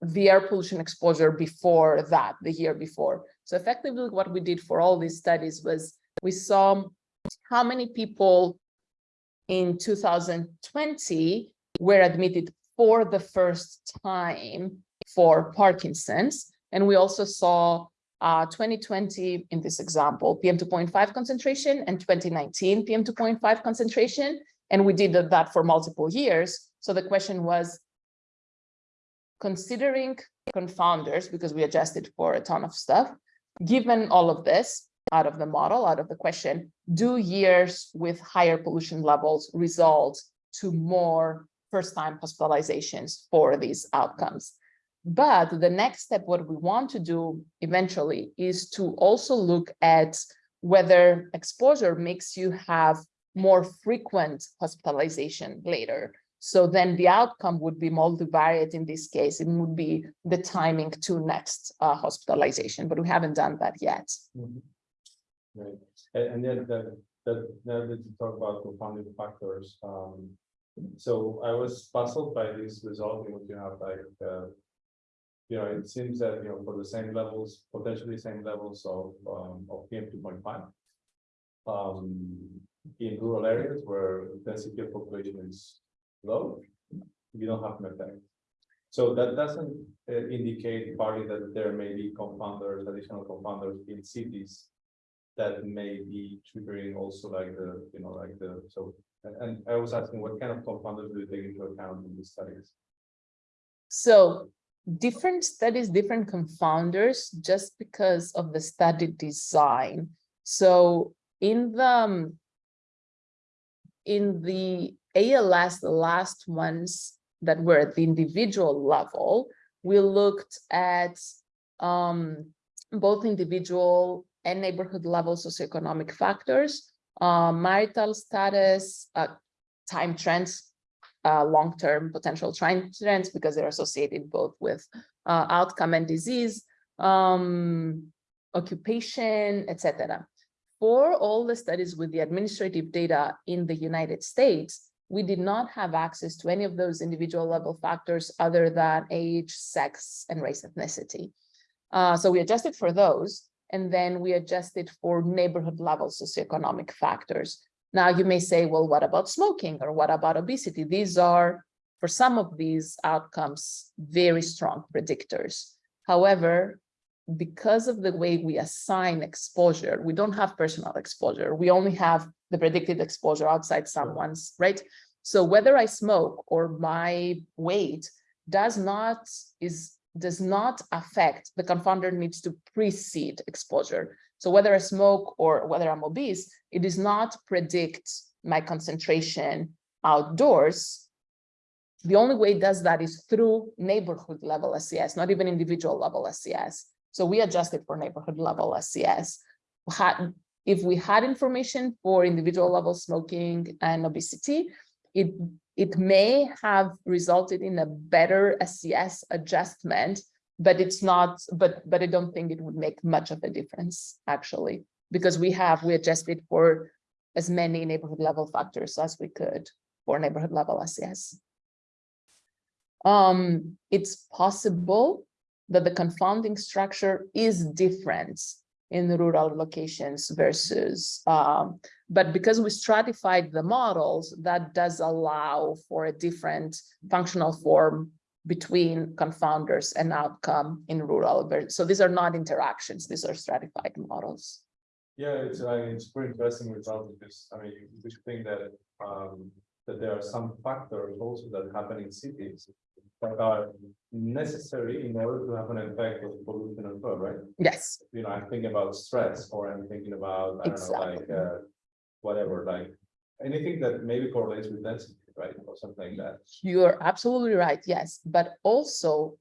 S2: the air pollution exposure before that, the year before. So effectively what we did for all these studies was we saw how many people in 2020 were admitted for the first time for Parkinson's. And we also saw uh, 2020 in this example, PM 2.5 concentration and 2019 PM 2.5 concentration. And we did that for multiple years. So the question was, considering confounders, because we adjusted for a ton of stuff, given all of this out of the model, out of the question, do years with higher pollution levels result to more first-time hospitalizations for these outcomes? But the next step, what we want to do eventually is to also look at whether exposure makes you have more frequent hospitalization later. So then the outcome would be multivariate in this case. It would be the timing to next uh, hospitalization, but we haven't done that yet.
S3: Mhm. Right, and, and then that, that, now that you talk about confounding factors, um, so I was puzzled by this result in you have like, uh. You know, it seems that, you know, for the same levels, potentially same levels of, um, of PM two point five. Um, in rural areas where density of population is low, you don't have an effect. So that doesn't uh, indicate partly that there may be confounders, additional confounders in cities that may be triggering also like the, you know, like the, so, and- and I was asking what kind of confounders do you take into account in these studies?
S2: So different studies, different confounders, just because of the study design. So in the um, in the ALS, the last ones that were at the individual level, we looked at um, both individual and neighborhood level socioeconomic factors, uh, marital status, uh, time trends, uh, long-term potential trends because they're associated both with uh, outcome and disease, um, occupation, etc. For all the studies with the administrative data in the United States, we did not have access to any of those individual level factors other than age, sex, and race ethnicity. Uh, so we adjusted for those, and then we adjusted for neighborhood level socioeconomic factors. Now you may say, well, what about smoking or what about obesity? These are, for some of these outcomes, very strong predictors. However, because of the way we assign exposure, we don't have personal exposure. We only have the predicted exposure outside someone's, right? So whether I smoke or my weight does not is does not affect the confounder needs to precede exposure. So whether I smoke or whether I'm obese, it does not predict my concentration outdoors. The only way it does that is through neighborhood level SES, not even individual level SES. So we adjusted for neighborhood level. Had, if we had information for individual level smoking and obesity, it, it may have resulted in a better SES adjustment, but it's not, but, but I don't think it would make much of a difference, actually, because we have, we adjusted for as many neighborhood level factors as we could for neighborhood level SES. Um, it's possible that the confounding structure is different in rural locations versus, um, but because we stratified the models, that does allow for a different functional form between confounders and outcome in rural. So these are not interactions, these are stratified models.
S3: Yeah, it's, I mean, it's pretty interesting result because, I mean, you should think that, um, that there are some factors also that happen in cities that are necessary in order to have an effect of pollution as well, right?
S2: Yes,
S3: You know, I'm thinking about stress or I'm thinking about, I don't know, like, uh, whatever, like anything that maybe correlates with density, right? Or something like that.
S2: you're absolutely right, yes, but also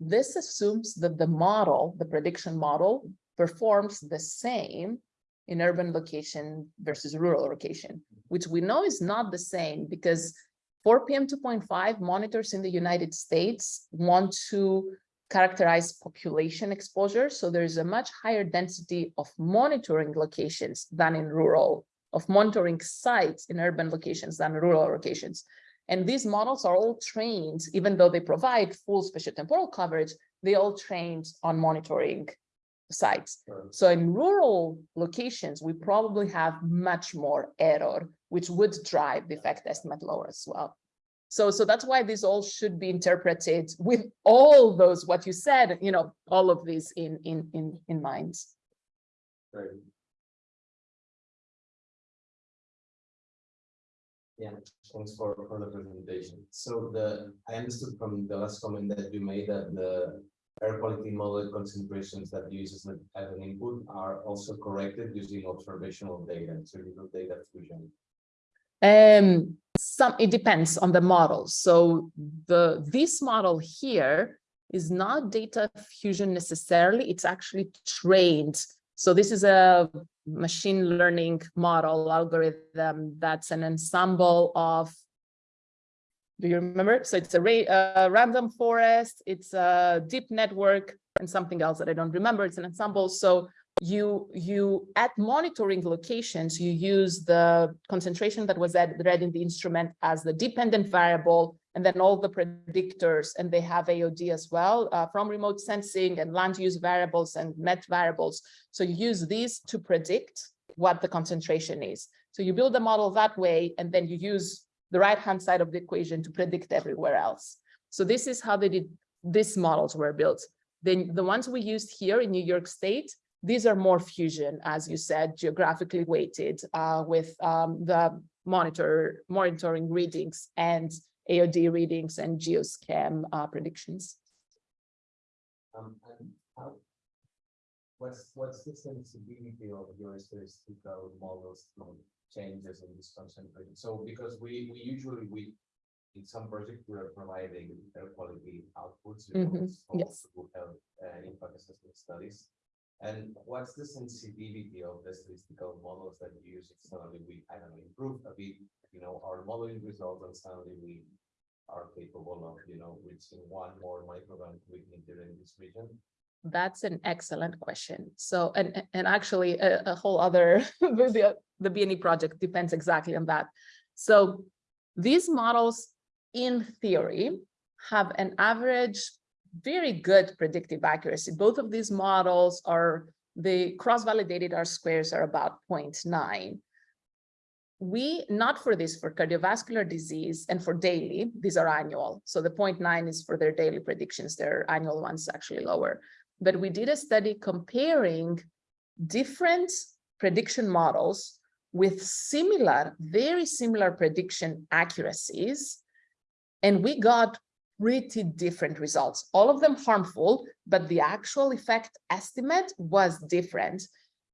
S2: this assumes that the model, the prediction model, performs the same in urban location versus rural location, which we know is not the same because for PM two point five monitors in the United States want to characterize population exposure. So there's a much higher density of monitoring locations than in rural, of monitoring sites in urban locations than rural locations. And these models are all trained, even though they provide full spatiotemporal coverage, they all trained on monitoring sites. So in rural locations, we probably have much more error, which would drive the effect estimate lower as well. So, so that's why this all should be interpreted with all those, what you said, you know, all of these in, in, in, in mind.
S3: Right.
S4: Yeah, thanks for, for the presentation. So the, I understood from the last comment that you made that the air quality model concentrations that you use as an, as an input are also corrected using observational data, so you do data fusion.
S2: Um, some, it depends on the model. So the, this model here is not data fusion necessarily, it's actually trained. So this is a machine learning model algorithm that's an ensemble of do you remember? So it's a ra random forest, it's a deep network and something else that I don't remember. It's an ensemble. So you you at monitoring locations, you use the concentration that was read in the instrument as the dependent variable, and then all the predictors, and they have AOD as well uh, from remote sensing and land use variables and met variables. So you use these to predict what the concentration is. So you build a model that way, and then you use the right-hand side of the equation to predict everywhere else. So this is how they did, these models were built. Then the ones we used here in New York State, these are more fusion, as you said, geographically weighted uh, with um, the monitor monitoring readings and AOD readings and GEOS-Chem uh, predictions.
S4: Um, and how? What's, what's the sensibility of your statistical models to changes in this concentration? So because we, we usually, we, in some projects, we are providing air quality outputs. Reports for
S2: yes.
S4: Who have, uh, impact assessment studies. And what's the sensitivity of the statistical models that you use? Suddenly we, I don't know, improve a bit, you know, our modeling results and suddenly we are capable of, you know, reaching one more microgram within in this region.
S2: That's an excellent question. So, and, and actually a, a whole other, the, the BNE project depends exactly on that. So these models, in theory, have an average, very good predictive accuracy. Both of these models are, the cross-validated R squares are about 0.9. We, not for this, for cardiovascular disease and for daily, these are annual. So the 0.9 is for their daily predictions, their annual ones actually lower but we did a study comparing different prediction models with similar, very similar prediction accuracies. And we got pretty different results, all of them harmful, but the actual effect estimate was different.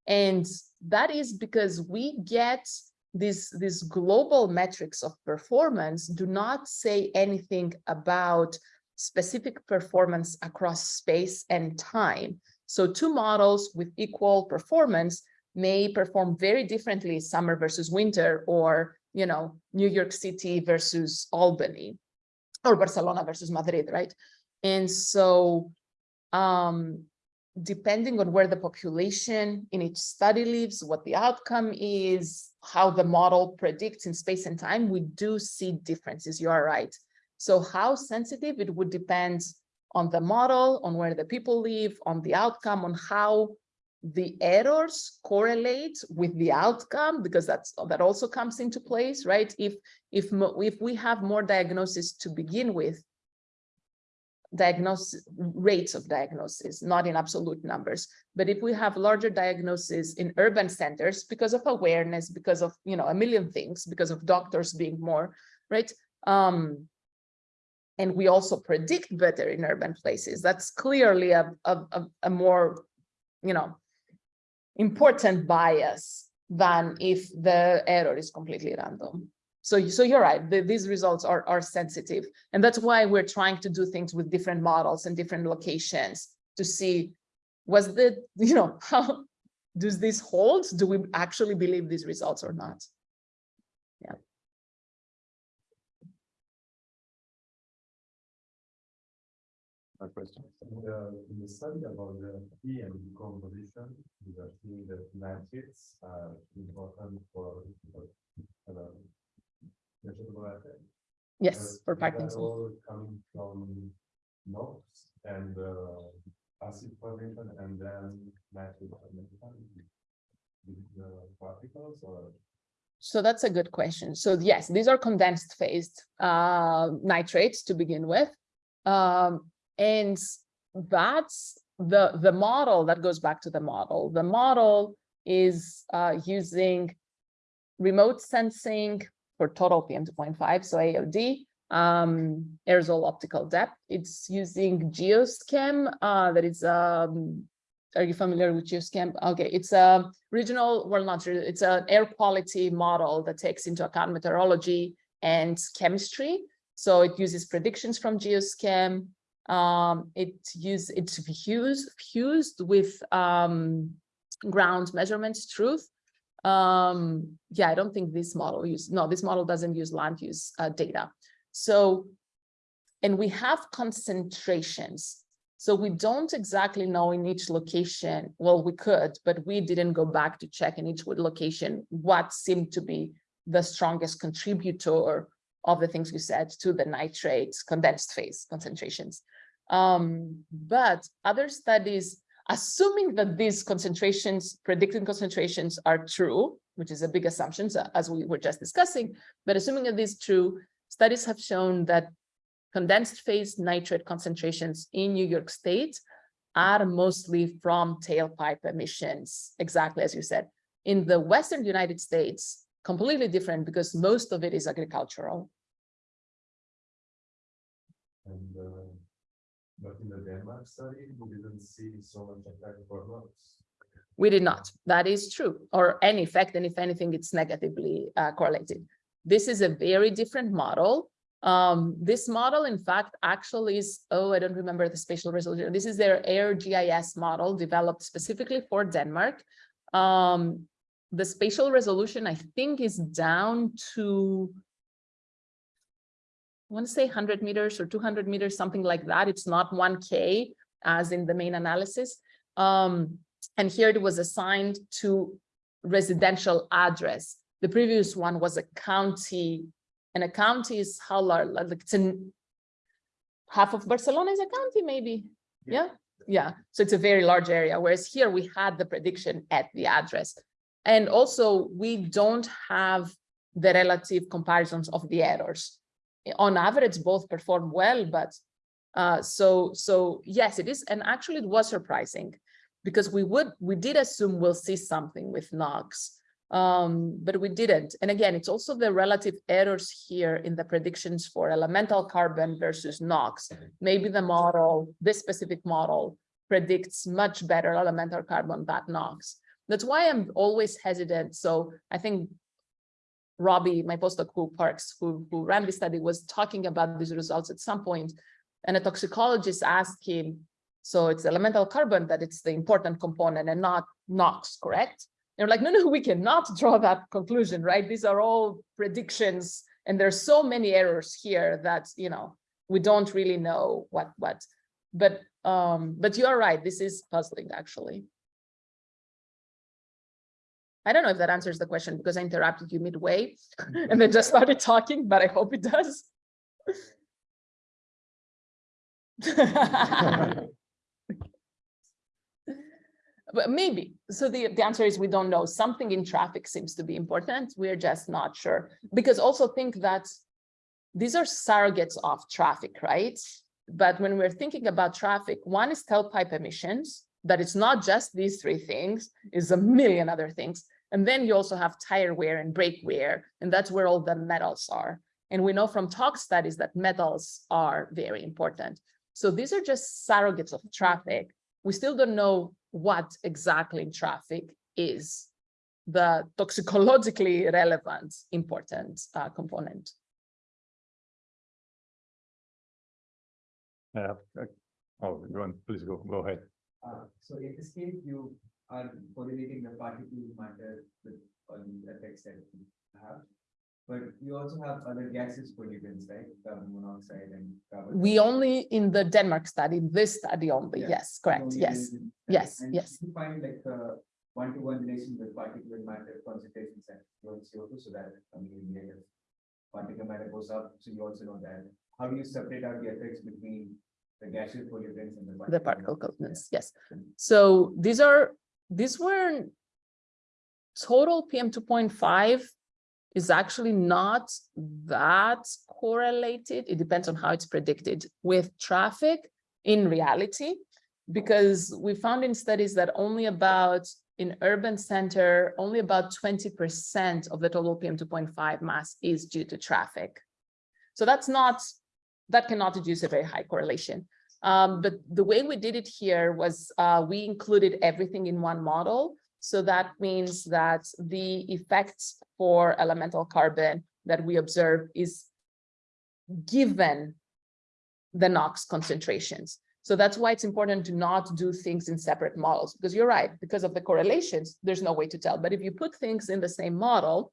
S2: And that is because we get these, these global metrics of performance do not say anything about specific performance across space and time. So two models with equal performance may perform very differently summer versus winter or, you know, New York City versus Albany or Barcelona versus Madrid, right? And so um, depending on where the population in each study lives, what the outcome is, how the model predicts in space and time, we do see differences, you are right. So how sensitive it would depend on the model, on where the people live, on the outcome, on how the errors correlate with the outcome, because that's that also comes into place, right? If if if we have more diagnosis to begin with, diagnosis rates of diagnosis, not in absolute numbers, but if we have larger diagnosis in urban centers because of awareness, because of you know a million things, because of doctors being more right. Um, and we also predict better in urban places. That's clearly a, a, a, a more, you know, important bias than if the error is completely random. So, so you're right, the, these results are, are sensitive. And that's why we're trying to do things with different models and different locations to see was the, you know, how, does this hold? Do we actually believe these results or not?
S1: No question.
S3: Uh, in the study about the P and decomposition, we are seeing that nitrates are important for. for, uh, vegetable effect.
S2: Yes, for
S3: But all Coming from NOx and uh, acid formation and then nitrate formation. With the particles or?
S2: So that's a good question. So yes, these are condensed phased uh, nitrates to begin with. Um, and that's the, the model that goes back to the model. The model is uh, using remote sensing for total PM 2.5, so AOD, um, aerosol optical depth. It's using GEOS-Chem, uh, that is, um, are you familiar with GEOS-Chem? Okay, it's a regional, well, not, re- it's an air quality model that takes into account meteorology and chemistry. So it uses predictions from GEOS-Chem. Um, it use it's fused fused with um, ground measurements truth. Um, yeah, I don't think this model use no, this model doesn't use land use uh, data. So, and we have concentrations. So we don't exactly know in each location, well, we could, but we didn't go back to check in each location what seemed to be the strongest contributor of the things you said to the nitrates condensed phase concentrations. Um, but other studies, assuming that these concentrations, predicted concentrations are true, which is a big assumption, so as we were just discussing, but assuming that this is true, studies have shown that condensed phase nitrate concentrations in New York State are mostly from tailpipe emissions, exactly as you said. In the Western United States, completely different because most of it is agricultural.
S3: And, uh, but in the Denmark study, we didn't see so much effect for.
S2: We did not. That is true. Or any effect, and if anything, it's negatively uh, correlated. This is a very different model. Um, this model, in fact, actually is, oh, I don't remember the spatial resolution. This is their AirGIS model developed specifically for Denmark. Um, the spatial resolution, I think, is down to I want to say 100 meters or 200 meters, something like that. It's not 1K as in the main analysis. Um, and here it was assigned to residential address. The previous one was a county, and a county is how large, like it's in half of Barcelona is a county, maybe. Yeah, yeah. So it's a very large area, whereas here we had the prediction at the address. And also we don't have the relative comparisons of the errors. On average, both perform well, but uh, so so yes, it is, and actually it was surprising because we would we did assume we'll see something with NOx, um, but we didn't. And again, it's also the relative errors here in the predictions for elemental carbon versus NOx. Maybe the model, this specific model, predicts much better elemental carbon than NOx. That's why I'm always hesitant. So I think Robbie, my postdoc who Parks, who, who ran the study, was talking about these results at some point, and a toxicologist asked him, so it's elemental carbon that it's the important component and not NOx, correct? And They're like, no, no, we cannot draw that conclusion, right? These are all predictions, and there's so many errors here that, you know, we don't really know what, what, but, um, but you are right, this is puzzling, actually. I don't know if that answers the question because I interrupted you midway mm-hmm. and then just started talking, but I hope it does. But maybe, so the, the answer is we don't know. Something in traffic seems to be important. We're just not sure. Because also think that these are surrogates of traffic, right? But when we're thinking about traffic, one is tailpipe emissions, that it's not just these three things, is a million other things. And then you also have tire wear and brake wear, and that's where all the metals are. And we know from tox studies that metals are very important. So these are just surrogates of traffic. We still don't know what exactly in traffic is the toxicologically relevant important uh, component.
S1: Yeah. uh, Oh, go on, please go, go ahead.
S5: Uh, so in this case, you are correlating the particle matter with all the effects that we have. But you also have other gases pollutants, right? Carbon monoxide and carbon.
S2: We only in the Denmark study, this study only,
S5: Yeah.
S2: yes, correct,
S5: only
S2: yes,
S5: in-
S2: yes,
S5: and
S2: yes.
S5: You find like a one-to-one relation with particulate matter concentrations and CO2, so that, I mean, a particle matter goes up, so you also know that. How do you separate out the effects between the gaseous pollutants and the?
S2: The
S5: particulate
S2: particle
S5: matter?
S2: coldness, yes. So these are, these were total PM two point five is actually not that correlated. It depends on how it's predicted with traffic in reality. Because we found in studies that only about in urban center, only about twenty percent of the total PM two point five mass is due to traffic. So that's not, that cannot deduce a very high correlation. Um, but the way we did it here was, uh, we included everything in one model. So that means that the effects for elemental carbon that we observe is given the NOx concentrations. So that's why it's important to not do things in separate models, because you're right, because of the correlations, there's no way to tell. But if you put things in the same model,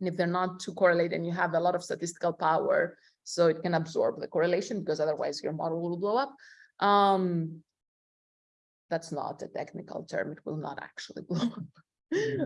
S2: and if they're not too correlated and you have a lot of statistical power, so it can absorb the correlation because otherwise your model will blow up. Um, that's not a technical term. It will not actually blow up.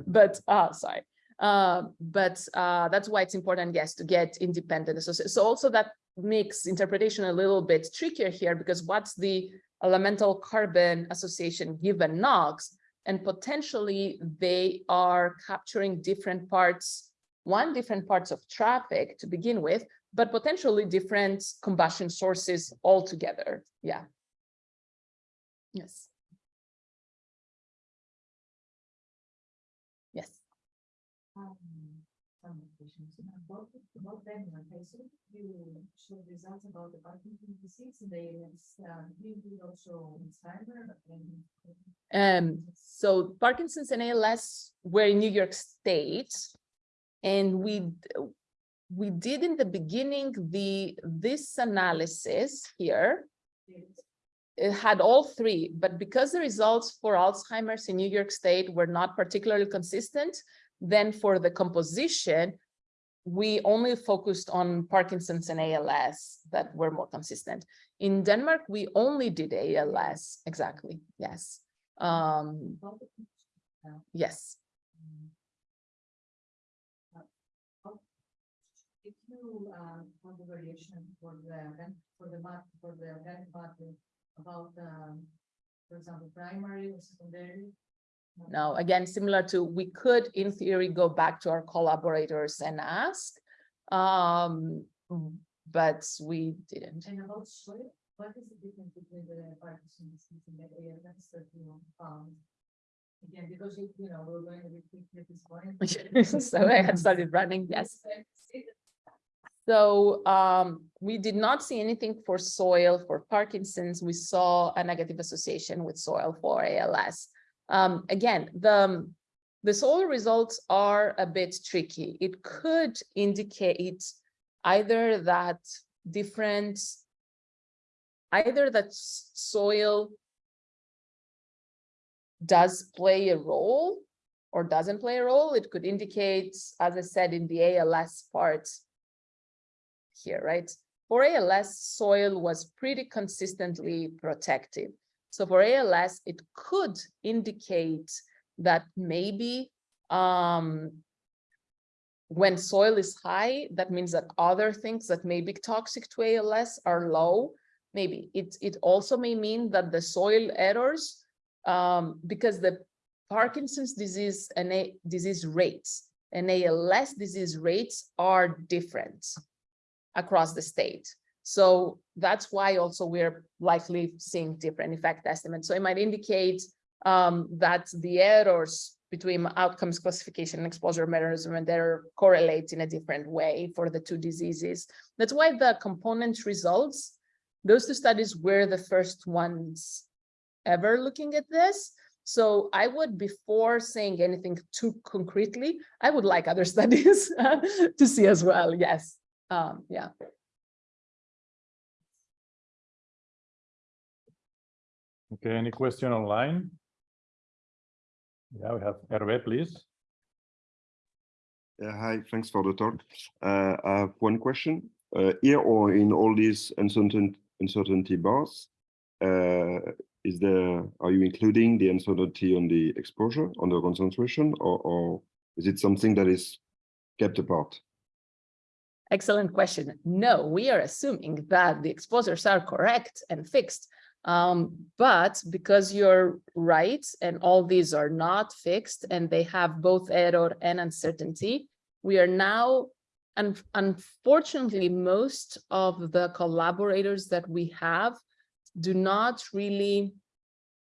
S2: But, uh, sorry. Uh, but, uh, that's why it's important, yes, to get independent association. So also that makes interpretation a little bit trickier here because what's the elemental carbon association given NOx? And potentially they are capturing different parts, one, different parts of traffic to begin with, but potentially different combustion sources altogether. Yeah. Yes. Yes.
S6: Um, questions. About, about Denmark, I saw you showed results about the Parkinson's disease and they, also Alzheimer.
S2: Um, so Parkinson's and ALS were in New York State. And we, we did in the beginning, the, this analysis here, it had all three, but because the results for Alzheimer's in New York State were not particularly consistent, then for the composition, we only focused on Parkinson's and ALS that were more consistent. In Denmark, we only did ALS, exactly, yes. Um, yes,
S6: You, uh, want the variation for the, event- for the mat, for the event matter about, um, for example, primary or secondary.
S2: no, again, similar to, we could in theory go back to our collaborators and ask. Um, but we didn't.
S6: And about soil, what is the difference between the disease and the ALS that you found? Again, because you, you know, we're going to repeat at this point.
S2: So I had started running, yes. So um, we did not see anything for soil for Parkinson's. We saw a negative association with soil for ALS. Um, again, the, the soil results are a bit tricky. It could indicate either that different, either that soil does play a role or doesn't play a role. It could indicate, as I said, in the ALS part, here, right? For ALS, soil was pretty consistently protective. So for ALS, it could indicate that maybe um, when soil is high, that means that other things that may be toxic to ALS are low. Maybe it, it also may mean that the soil errors, um, because the Parkinson's disease and disease rates and ALS disease rates are different across the state. So that's why also we're likely seeing different effect estimates. So it might indicate um, that the errors between outcomes classification and exposure mechanism they're correlate in a different way for the two diseases. That's why the component results, those two studies were the first ones ever looking at this. So I would, before saying anything too concretely, I would like other studies to see as well. Yes. Um, yeah.
S1: Okay, any question online? Yeah, we have Hervé, please.
S7: Yeah, hi, thanks for the talk. Uh, I have one question. Uh, here or in all these uncertain, uncertainty bars, uh, is there, are you including the uncertainty on the exposure, on the concentration, or, or is it something that is kept apart?
S2: Excellent question. No, we are assuming that the exposures are correct and fixed. Um, but because you're right, and all these are not fixed and they have both error and uncertainty, we are now, and unfortunately, most of the collaborators that we have do not really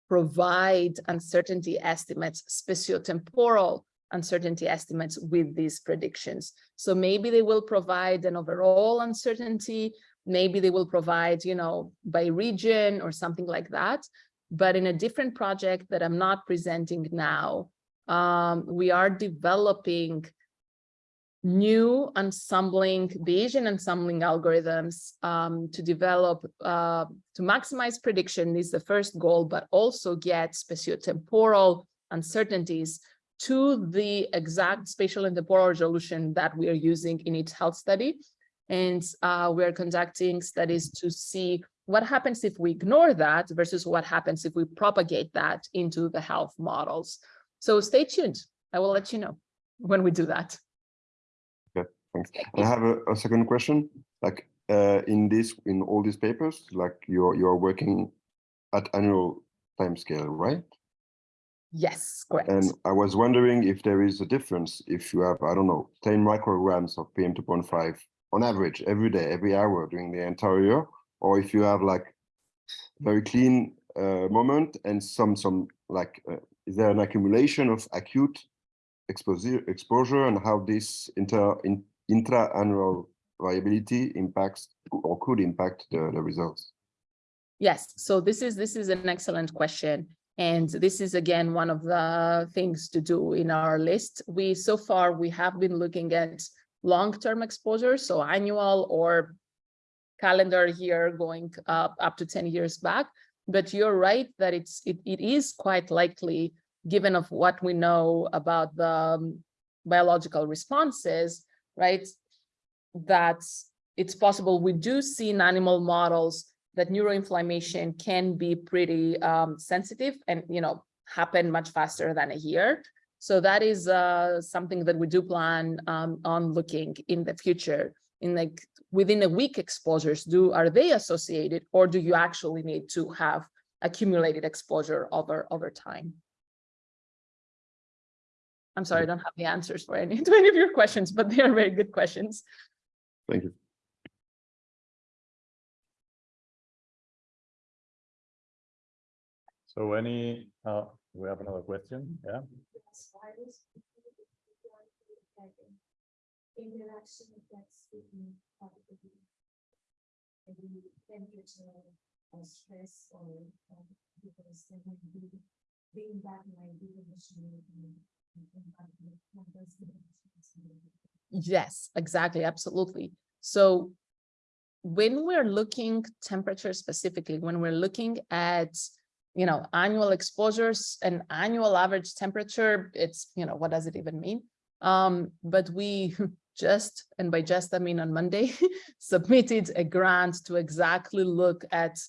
S2: provide uncertainty estimates, spatiotemporal uncertainty estimates with these predictions. So maybe they will provide an overall uncertainty, maybe they will provide, you know, by region or something like that. But in a different project that I'm not presenting now, um, we are developing new ensembling, Bayesian ensembling algorithms um, to develop, uh, to maximize prediction is the first goal, but also get spatiotemporal uncertainties to the exact spatial and temporal resolution that we are using in each health study. And uh, we're conducting studies to see what happens if we ignore that versus what happens if we propagate that into the health models. So stay tuned. I will let you know when we do that.
S7: Okay, thanks. I have a, a second question. Like uh, in this, in all these papers, like you're you're working at annual time scale, right?
S2: Yes, correct.
S7: And I was wondering if there is a difference if you have, I don't know, 10 micrograms of PM 2.5 on average every day, every hour during the entire year, or if you have like very clean uh, moment and some some like uh, is there an accumulation of acute exposure exposure and how this inter in, intra-annual variability impacts or could impact the, the results?
S2: Yes, so this is this is an excellent question. And this is again one of the things to do in our list. We so far we have been looking at long-term exposure, so annual or calendar year going up up to 10 years back. But you're right that it's it, it is quite likely, given of what we know about the um, biological responses, right? That it's possible we do see in animal models that neuroinflammation can be pretty um, sensitive and, you know, happen much faster than a year. So that is uh, something that we do plan um, on looking in the future in like within a week exposures do are they associated or do you actually need to have accumulated exposure over over time? I'm sorry, I don't have the answers for any to any of your questions, but they are very good questions.
S7: Thank you.
S1: So any, uh, we have another question, yeah?
S6: Interaction maybe temperature or stress or um, because there might be the impact might be conditioning.
S2: Yes, exactly, absolutely. So when we're looking temperature specifically, when we're looking at you know, annual exposures and annual average temperature, it's, you know, what does it even mean? Um, but we just, and by just, I mean on Monday, submitted a grant to exactly look at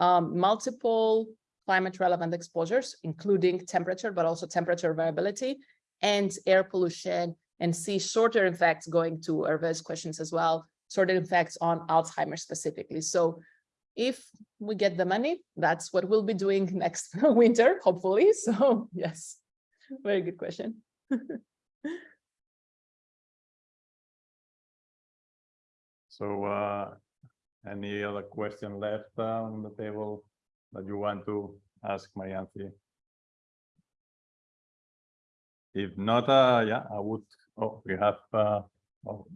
S2: um, multiple climate relevant exposures, including temperature, but also temperature variability and air pollution and see shorter effects going to Hervé's questions as well, shorter effects on Alzheimer's specifically. So if we get the money, that's what we'll be doing next winter, hopefully. So yes, very good question.
S1: So uh, any other question left uh, on the table that you want to ask Marianthi? If not, uh, yeah, I would, oh, we have, uh, oh,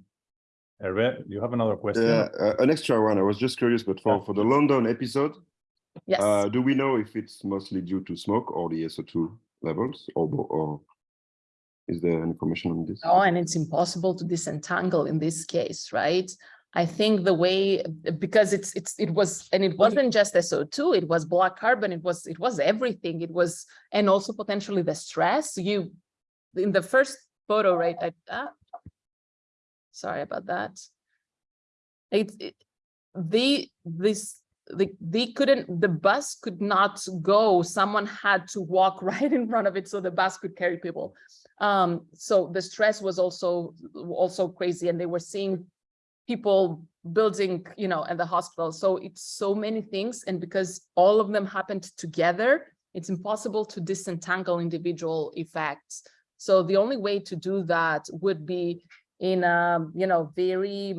S1: Hervé, you have another question?
S7: Yeah, uh, an extra one. I was just curious, but for,
S1: Yeah.
S7: for the London episode,
S2: Yes.
S7: uh, do we know if it's mostly due to smoke or the SO2 levels or, or is there information on this?
S2: Oh, and it's impossible to disentangle in this case, right? I think the way, because it's, it's, it was, and it wasn't just SO2, it was black carbon, it was, it was everything. It was, and also potentially the stress you, in the first photo, right? I, ah, sorry about that. It, it, they, this, they, they couldn't, the bus could not go. Someone had to walk right in front of it so the bus could carry people. Um, so the stress was also, also crazy and they were seeing people building, you know, at the hospital. So it's so many things. And because all of them happened together, it's impossible to disentangle individual effects. So the only way to do that would be in a, you know, very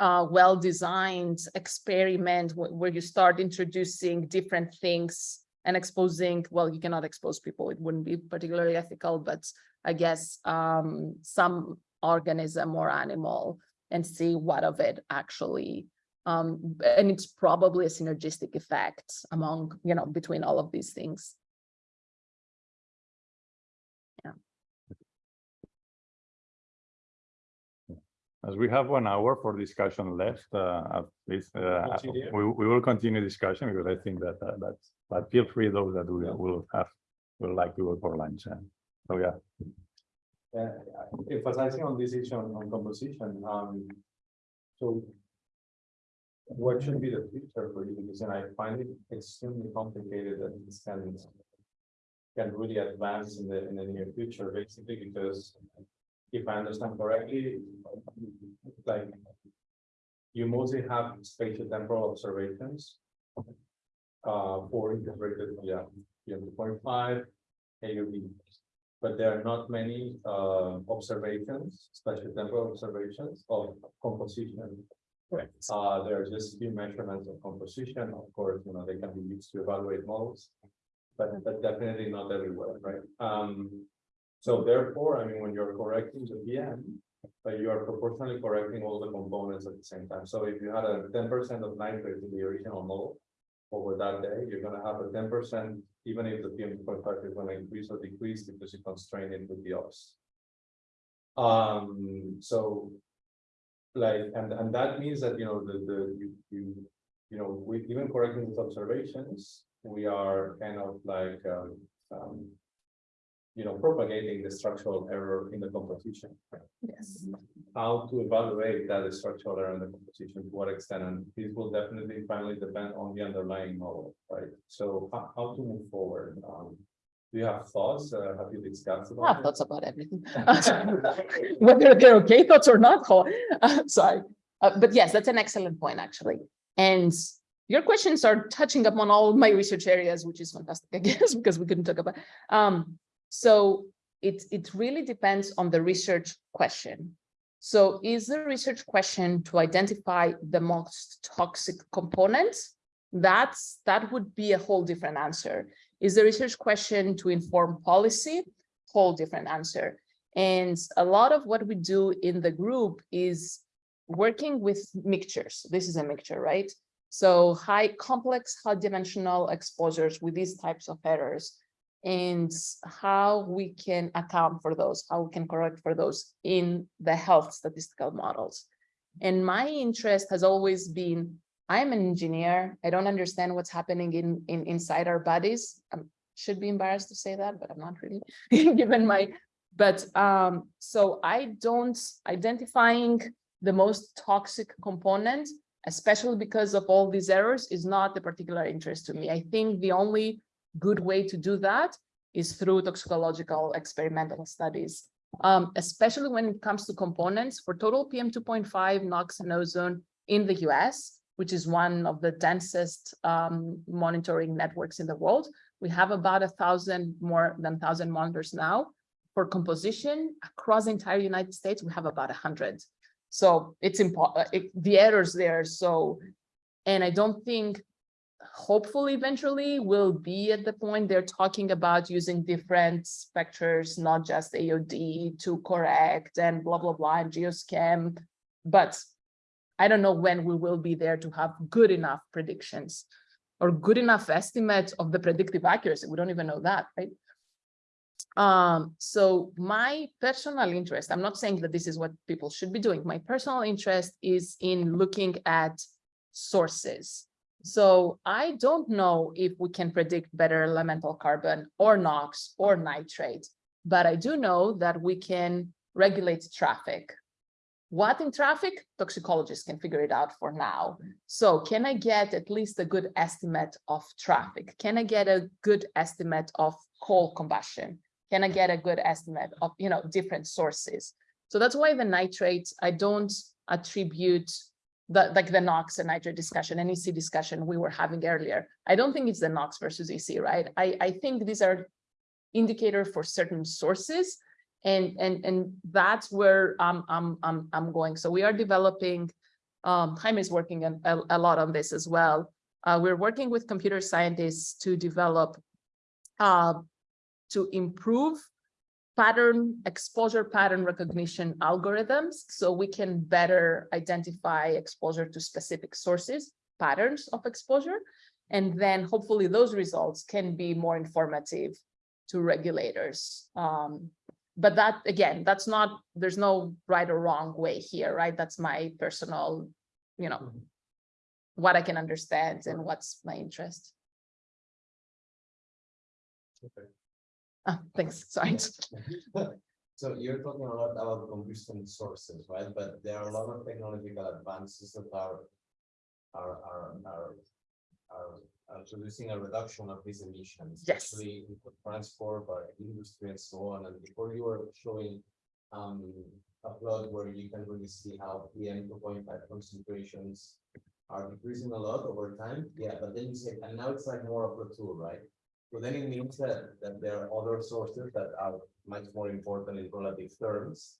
S2: uh, well-designed experiment where you start introducing different things and exposing, well, you cannot expose people, it wouldn't be particularly ethical, but I guess um, some organism or animal and see what of it actually, um, and it's probably a synergistic effect among, you know, between all of these things.
S1: As we have one hour for discussion left, uh, at least, uh, we, we will continue discussion because I think that, uh, that's, but feel free those that will, will have, will like to go for lunch. and So, yeah,
S3: Uh, emphasizing on this issue on, on composition, um, so. What should be the future for you? Because then I find it extremely complicated that this can. Can really advance in the, in the near future, basically, because if I understand correctly, like. You mostly have spatial temporal observations. Uh, for integrated, yeah, PM two point five, AUV. But there are not many uh observations, spatial temporal observations of composition.
S2: Correct.
S3: Uh, there are just few measurements of composition, of course, you know, they can be used to evaluate models. But but definitely not everywhere, right? Um, so therefore, I mean, when you're correcting the PM. But you are proportionally correcting all the components at the same time. So if you had a ten percent of nitrate in the original model. Over that day, you're gonna have a ten percent, even if the PM two point five is gonna increase or decrease because you constrain it with the ops. Um, so. Like, and and that means that, you know, the the, you, you, you know, we even correcting these observations, we are kind of like, um, um. You know, propagating the structural error in the composition.
S2: Yes.
S3: How to evaluate that structural error in the composition, to what extent, and this will definitely finally depend on the underlying model, right? So how, how to move forward, um, do you have thoughts, uh, have you discussed?
S2: I
S3: about
S2: have
S3: it?
S2: thoughts about everything. Whether they're okay thoughts or not, uh, sorry. Uh, but yes, that's an excellent point, actually. And your questions are touching upon all my research areas, which is fantastic, I guess, because we couldn't talk about. Um, so it, it really depends on the research question. So is the research question to identify the most toxic components? That's, that would be a whole different answer. Is the research question to inform policy? Whole different answer. And a lot of what we do in the group is working with mixtures. This is a mixture, right? So high complex, high dimensional exposures with these types of errors and how we can account for those, how we can correct for those in the health statistical models. And my interest has always been, I'm an engineer. I don't understand what's happening in, in inside our bodies. I should be embarrassed to say that, but I'm not really, given my, but um, so I don't identifying the most toxic component, especially because of all these errors, is not the particular interest to me. I think the only good way to do that is through toxicological experimental studies, um, especially when it comes to components for total PM 2.5 NOx and ozone in the US, which is one of the densest um, monitoring networks in the world. We have about a thousand more than thousand monitors now. For composition across the entire United States, we have about a hundred. So it's important, the errors there. So, and I don't think hopefully eventually we'll be at the point they're talking about using different specters, not just AOD to correct and blah, blah, blah, and GEOS-Chem. But I don't know when we will be there to have good enough predictions or good enough estimates of the predictive accuracy. We don't even know that, right? Um, so my personal interest, I'm not saying that this is what people should be doing. My personal interest is in looking at sources. So I don't know if we can predict better elemental carbon or NOx or nitrate, but I do know that we can regulate traffic. What in traffic? Toxicologists can figure it out for now. So can I get at least a good estimate of traffic? Can I get a good estimate of coal combustion? Can I get a good estimate of, you know, different sources? So that's why the nitrate, I don't attribute the, like the NOx and nitrate discussion, NEC discussion we were having earlier. I don't think it's the NOx versus EC, right? I, I think these are indicator for certain sources and, and, and that's where I'm, I'm, I'm, I'm going. So we are developing, um, Jaime is working on, a, a lot on this as well. Uh, we're working with computer scientists to develop, uh, to improve pattern, exposure pattern recognition algorithms, so we can better identify exposure to specific sources, patterns of exposure, and then hopefully those results can be more informative to regulators. Um, but that, again, that's not, there's no right or wrong way here, right? That's my personal, you know, what I can understand and what's my interest.
S4: Okay.
S2: Ah, thanks, sorry.
S4: So you're talking a lot about combustion sources, right? But there are a lot of technological advances that are. Are, are, are. Are, are producing a reduction of these emissions.
S2: Yes.
S4: Especially in transport, by industry and so on, and before you were showing. Um, a plot where you can really see how PM two point five concentrations. Are decreasing a lot over time, yeah, but then you say, and now it's like more of a tool, right? So then it means that, that there are other sources that are much more important in relative terms.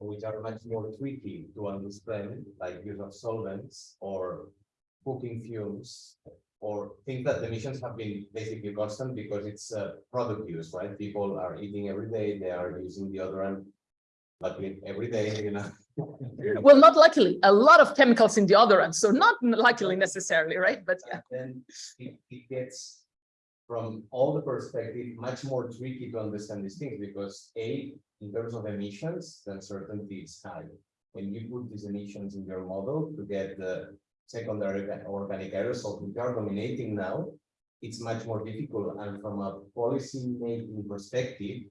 S4: Which are much more tricky to understand, like use of solvents or cooking fumes. Or things that the emissions have been basically constant because it's uh product use, right? People are eating every day, they are using deodorant. Luckily, every day, you know.
S2: Well, not luckily, a lot of chemicals in deodorant, so not luckily necessarily, right? But yeah,
S4: And then it, it gets from all the perspective, much more tricky to understand these things because A, in terms of emissions, the uncertainty is high. When you put these emissions in your model to get the secondary organic aerosols, which are dominating now, it's much more difficult. And from a policy making perspective,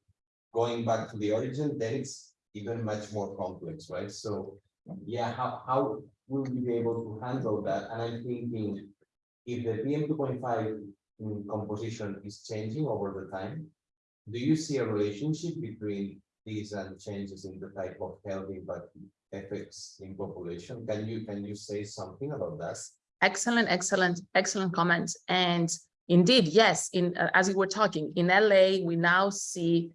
S4: going back to the origin, then it's even much more complex, right? So yeah, how, how will we be able to handle that? And I'm thinking if the PM 2.5 in composition is changing over the time? Do you see a relationship between these and changes in the type of healthy but effects in population? Can you can you say something about that?
S2: Excellent, excellent, excellent comments. And indeed, yes, in uh, as we were talking in LA, we now see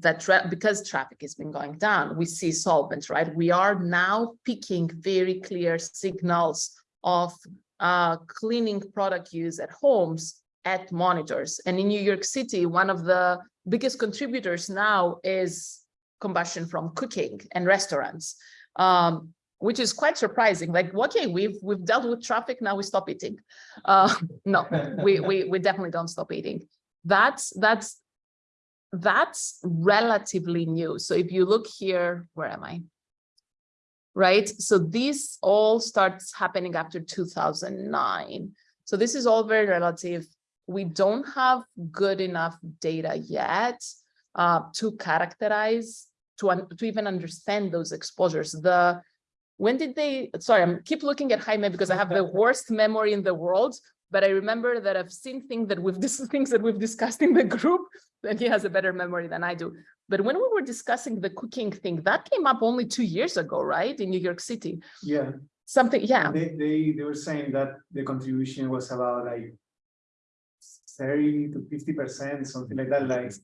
S2: that tra because traffic has been going down, we see solvents, right? We are now picking very clear signals of uh, cleaning product use at homes at monitors. And in New York City, one of the biggest contributors now is combustion from cooking and restaurants, um, which is quite surprising. Like, okay, we've we've dealt with traffic, now we stop eating. Uh, no, we, we we definitely don't stop eating. That's that's that's relatively new. So if you look here, where am I? Right? So this all starts happening after 2009. So this is all very relative. We don't have good enough data yet uh, to characterize, to, to even understand those exposures. The when did they, sorry, I'm keep looking at Jaime because I have the worst memory in the world, but I remember that I've seen things that we've, this is things that we've discussed in the group, and he has a better memory than I do. But when we were discussing the cooking thing, that came up only two years ago, right, in New York City?
S8: Yeah,
S2: Something, yeah,
S8: they, they, they were saying that the contribution was about like thirty to fifty percent, something like that, like,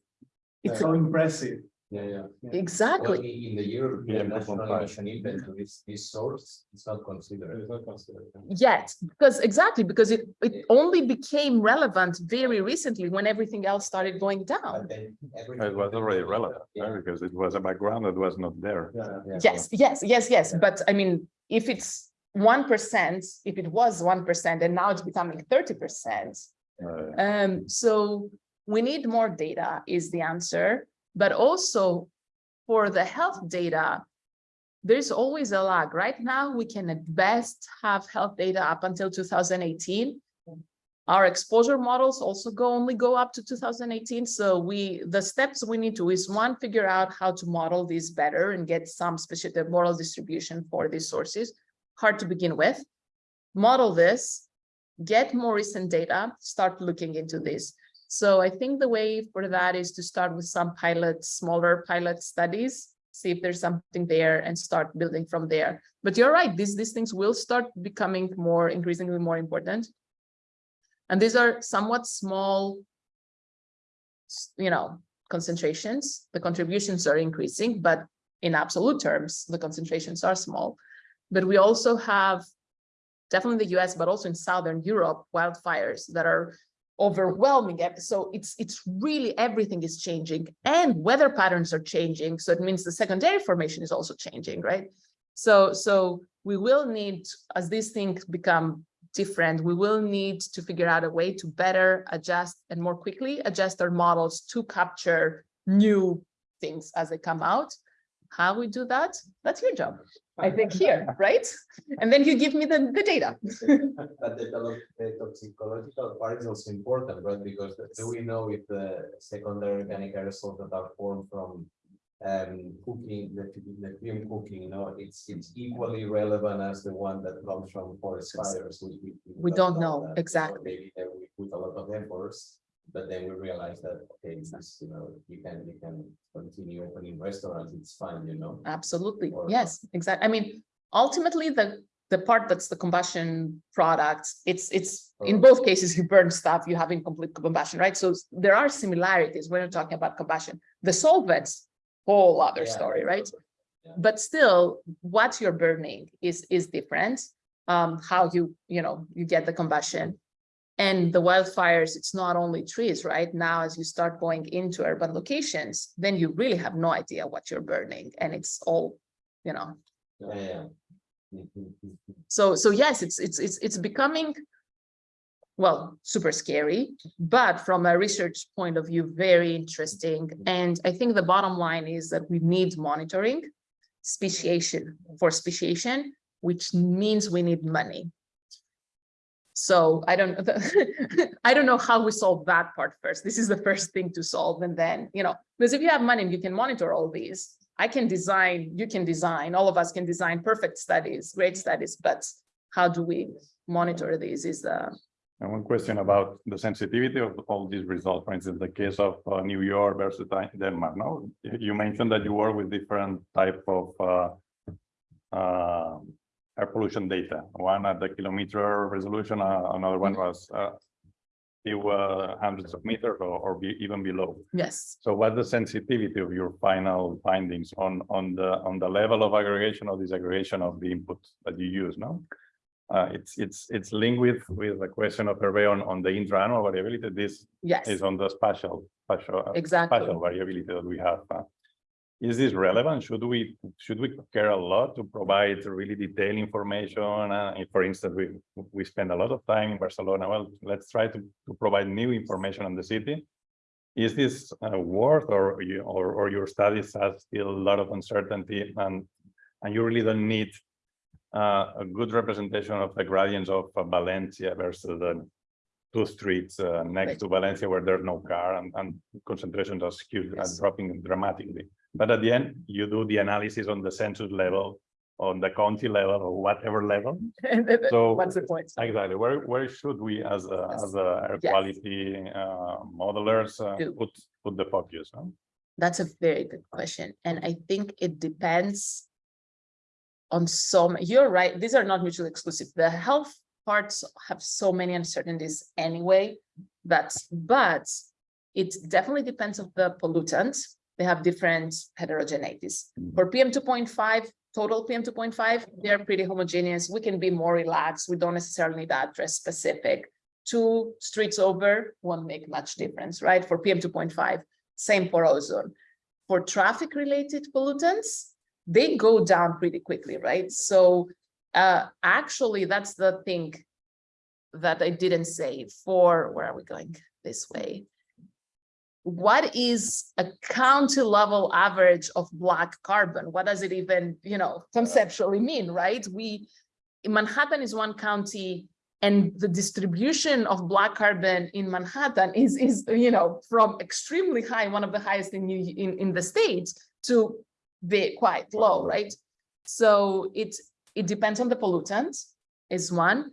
S8: it's so impressive.
S4: Yeah, yeah. Well,
S2: exactly.
S4: in, in the European
S1: PM
S4: national
S1: 2.5.
S4: emission inventory, this, this source is not considered.
S3: It's not considered.
S2: Yet, because exactly, because it, it only became relevant very recently when everything else started going down.
S4: But then everything-
S1: It was already relevant,
S4: Yeah.
S1: right? because it was a background that was not there.
S3: Yeah.
S4: Yeah.
S2: Yes, yes, yes, yes, but I mean, if it's one percent, if it was one percent and now it's becoming thirty percent. Um, so we need more data is the answer, but also for the health data, there's always a lag. Right now, we can at best have health data up until 2018. Our exposure models also go only go up to 2018. So we the steps we need to is one, figure out how to model these better and get some specific model distribution for these sources. Hard to begin with. Model this, get more recent data, start looking into this. So I think the way for that is to start with some pilot, smaller pilot studies, see if there's something there and start building from there. But you're right, these, these things will start becoming more increasingly more important. And these are somewhat small, you know, concentrations. The contributions are increasing, but in absolute terms, the concentrations are small. But we also have definitely in the US, but also in Southern Europe, wildfires that are overwhelming. So it's it's really everything is changing and weather patterns are changing. So it means the secondary formation is also changing, right? So so we will need, as these things become different, we will need to figure out a way to better adjust and more quickly adjust our models to capture new things as they come out. How we do that, that's your job, I think here, right? And then you give me the, the data.
S4: But the tolo- the toxicological part is also important, right? Because do we know if the secondary organic aerosols that are formed from um cooking, the the fume cooking, you know, it's it's equally relevant as the one that comes from forest fires. We
S2: We don't know,
S4: that, you
S2: exactly.
S4: Maybe we put a lot of efforts, but then we realize that, okay, this, you know, you can, you can continue opening restaurants, it's fine, you know?
S2: Absolutely,
S4: Or-
S2: yes, exactly. I mean, ultimately, the, the part that's the combustion product, it's, it's, in both cases, you burn stuff, you have incomplete combustion, right? So there are similarities when you're talking about combustion. The solvents, whole other
S4: Yeah.
S2: story, right?
S4: Yeah.
S2: But still, what you're burning is, is different. Um, how you, you know, you get the combustion. And the wildfires, it's not only trees, right? Now, as you start going into urban locations, then you really have no idea what you're burning and it's all, you know,
S4: Yeah, yeah. Mhm, mhm.
S2: so, so yes, it's, it's, it's, it's becoming, well, super scary, but from a research point of view, very interesting. And I think the bottom line is that we need monitoring, speciation for speciation, which means we need money. So I don't, I don't know how we solve that part first. This is the first thing to solve. And then, you know, because if you have money, you can monitor all these. I can design, you can design, all of us can design perfect studies, great studies, but how do we monitor these is uh
S1: And one question about the sensitivity of all these results, for instance, the case of uh, New York versus Denmark, no? You- You mentioned that you work with different type of uh, uh, air pollution data, one at the kilometer resolution, uh, another one was uh, few uh, hundreds of meters or, or be even below.
S2: yes,
S1: So what's the sensitivity of your final findings on, on the, on the level of aggregation or disaggregation of the input that you use, no? Uh, it's, it's, it's linked with, with the question of Hervé on, on the intra-annual variability. This
S2: yes,
S1: is on the spatial, spatial, uh,
S2: exactly.
S1: spatial variability that we have. uh. Is this relevant? Should we, should we care a lot to provide really detailed information? Uh, if, for instance, we, we spend a lot of time in Barcelona. Well, let's try to, to provide new information on the city. Is this uh, worth or you, or, or your studies have still a lot of uncertainty and, and you really don't need uh, a good representation of the gradients of uh, Valencia versus the two streets uh, next
S2: Right.
S1: to Valencia where there's no car and, and concentrations are skewed and dropping dramatically. But at the end, you do the analysis on the census level, on the county level or whatever level. So
S2: What's the point?
S1: exactly, where, where should we as a,
S2: Yes.
S1: as a air
S2: Yes.
S1: quality uh, modelers uh, put, put the focus? huh?
S2: That's a very good question, and I think it depends on some, you're right, these are not mutually exclusive. The health parts have so many uncertainties anyway. That's, but it definitely depends on the pollutants. They have different heterogeneities.
S1: Mhm.
S2: For PM two point five, total PM two point five, they're pretty homogeneous. We can be more relaxed. We don't necessarily need that address specific. Two streets over won't make much difference, right? For PM two point five, same for ozone. For traffic related pollutants, they go down pretty quickly, right? So uh, actually, that's the thing that I didn't say for, where are we going this way? What is a county level average of black carbon? What does it even, you know, conceptually mean, right? We, Manhattan is one county and the distribution of black carbon in Manhattan is, is you know, from extremely high, one of the highest in, in, in the state to be quite low, right? So it, it depends on the pollutant is one.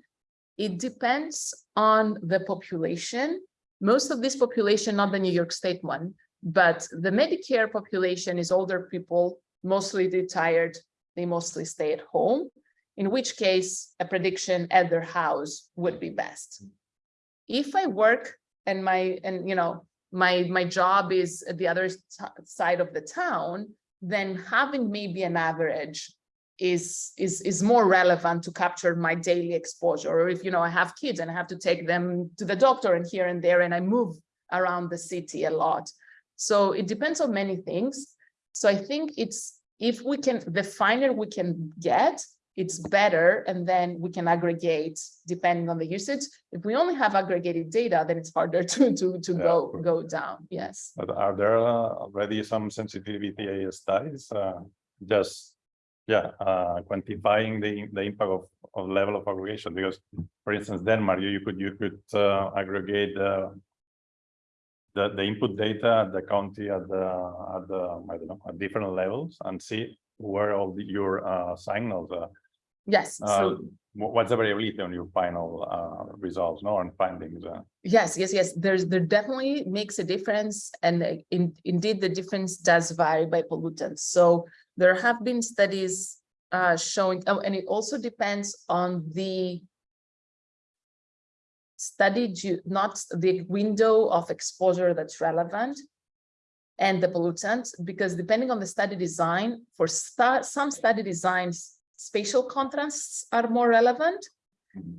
S2: It depends on the population. Most of this population, not the New York State one, but the Medicare population is older people, mostly retired, they mostly stay at home, in which case a prediction at their house would be best. If I work and my, and you know, my, my job is at the other side of the town, then having maybe an average is, is, is more relevant to capture my daily exposure. Or if, you know, I have kids and I have to take them to the doctor and here and there, and I move around the city a lot. So it depends on many things. So I think it's, if we can, the finer we can get, it's better, and then we can aggregate depending on the usage. If we only have aggregated data, then it's harder to, to, to
S1: Yeah,
S2: go, go down, yes.
S1: But are there uh, already some sensitivity studies? uh, Just, yeah, uh, quantifying the, the impact of, of level of aggregation? Because, for instance, Denmark, you you could, you could uh, aggregate uh, the, the input data at the county at the, at the, I don't know, at different levels and see where all the- your uh, signals are.
S2: Yes,
S1: Uh,
S2: so,
S1: wh- What's the variability on your final uh, results, no, and findings? uh?
S2: yes, yes, yes, there's, there definitely makes a difference, and uh, in, indeed, the difference does vary by pollutants. So there have been studies uh, showing, oh, and it also depends on the study, not the window of exposure that's relevant and the pollutant, because depending on the study design, for some study designs, spatial contrasts are more relevant.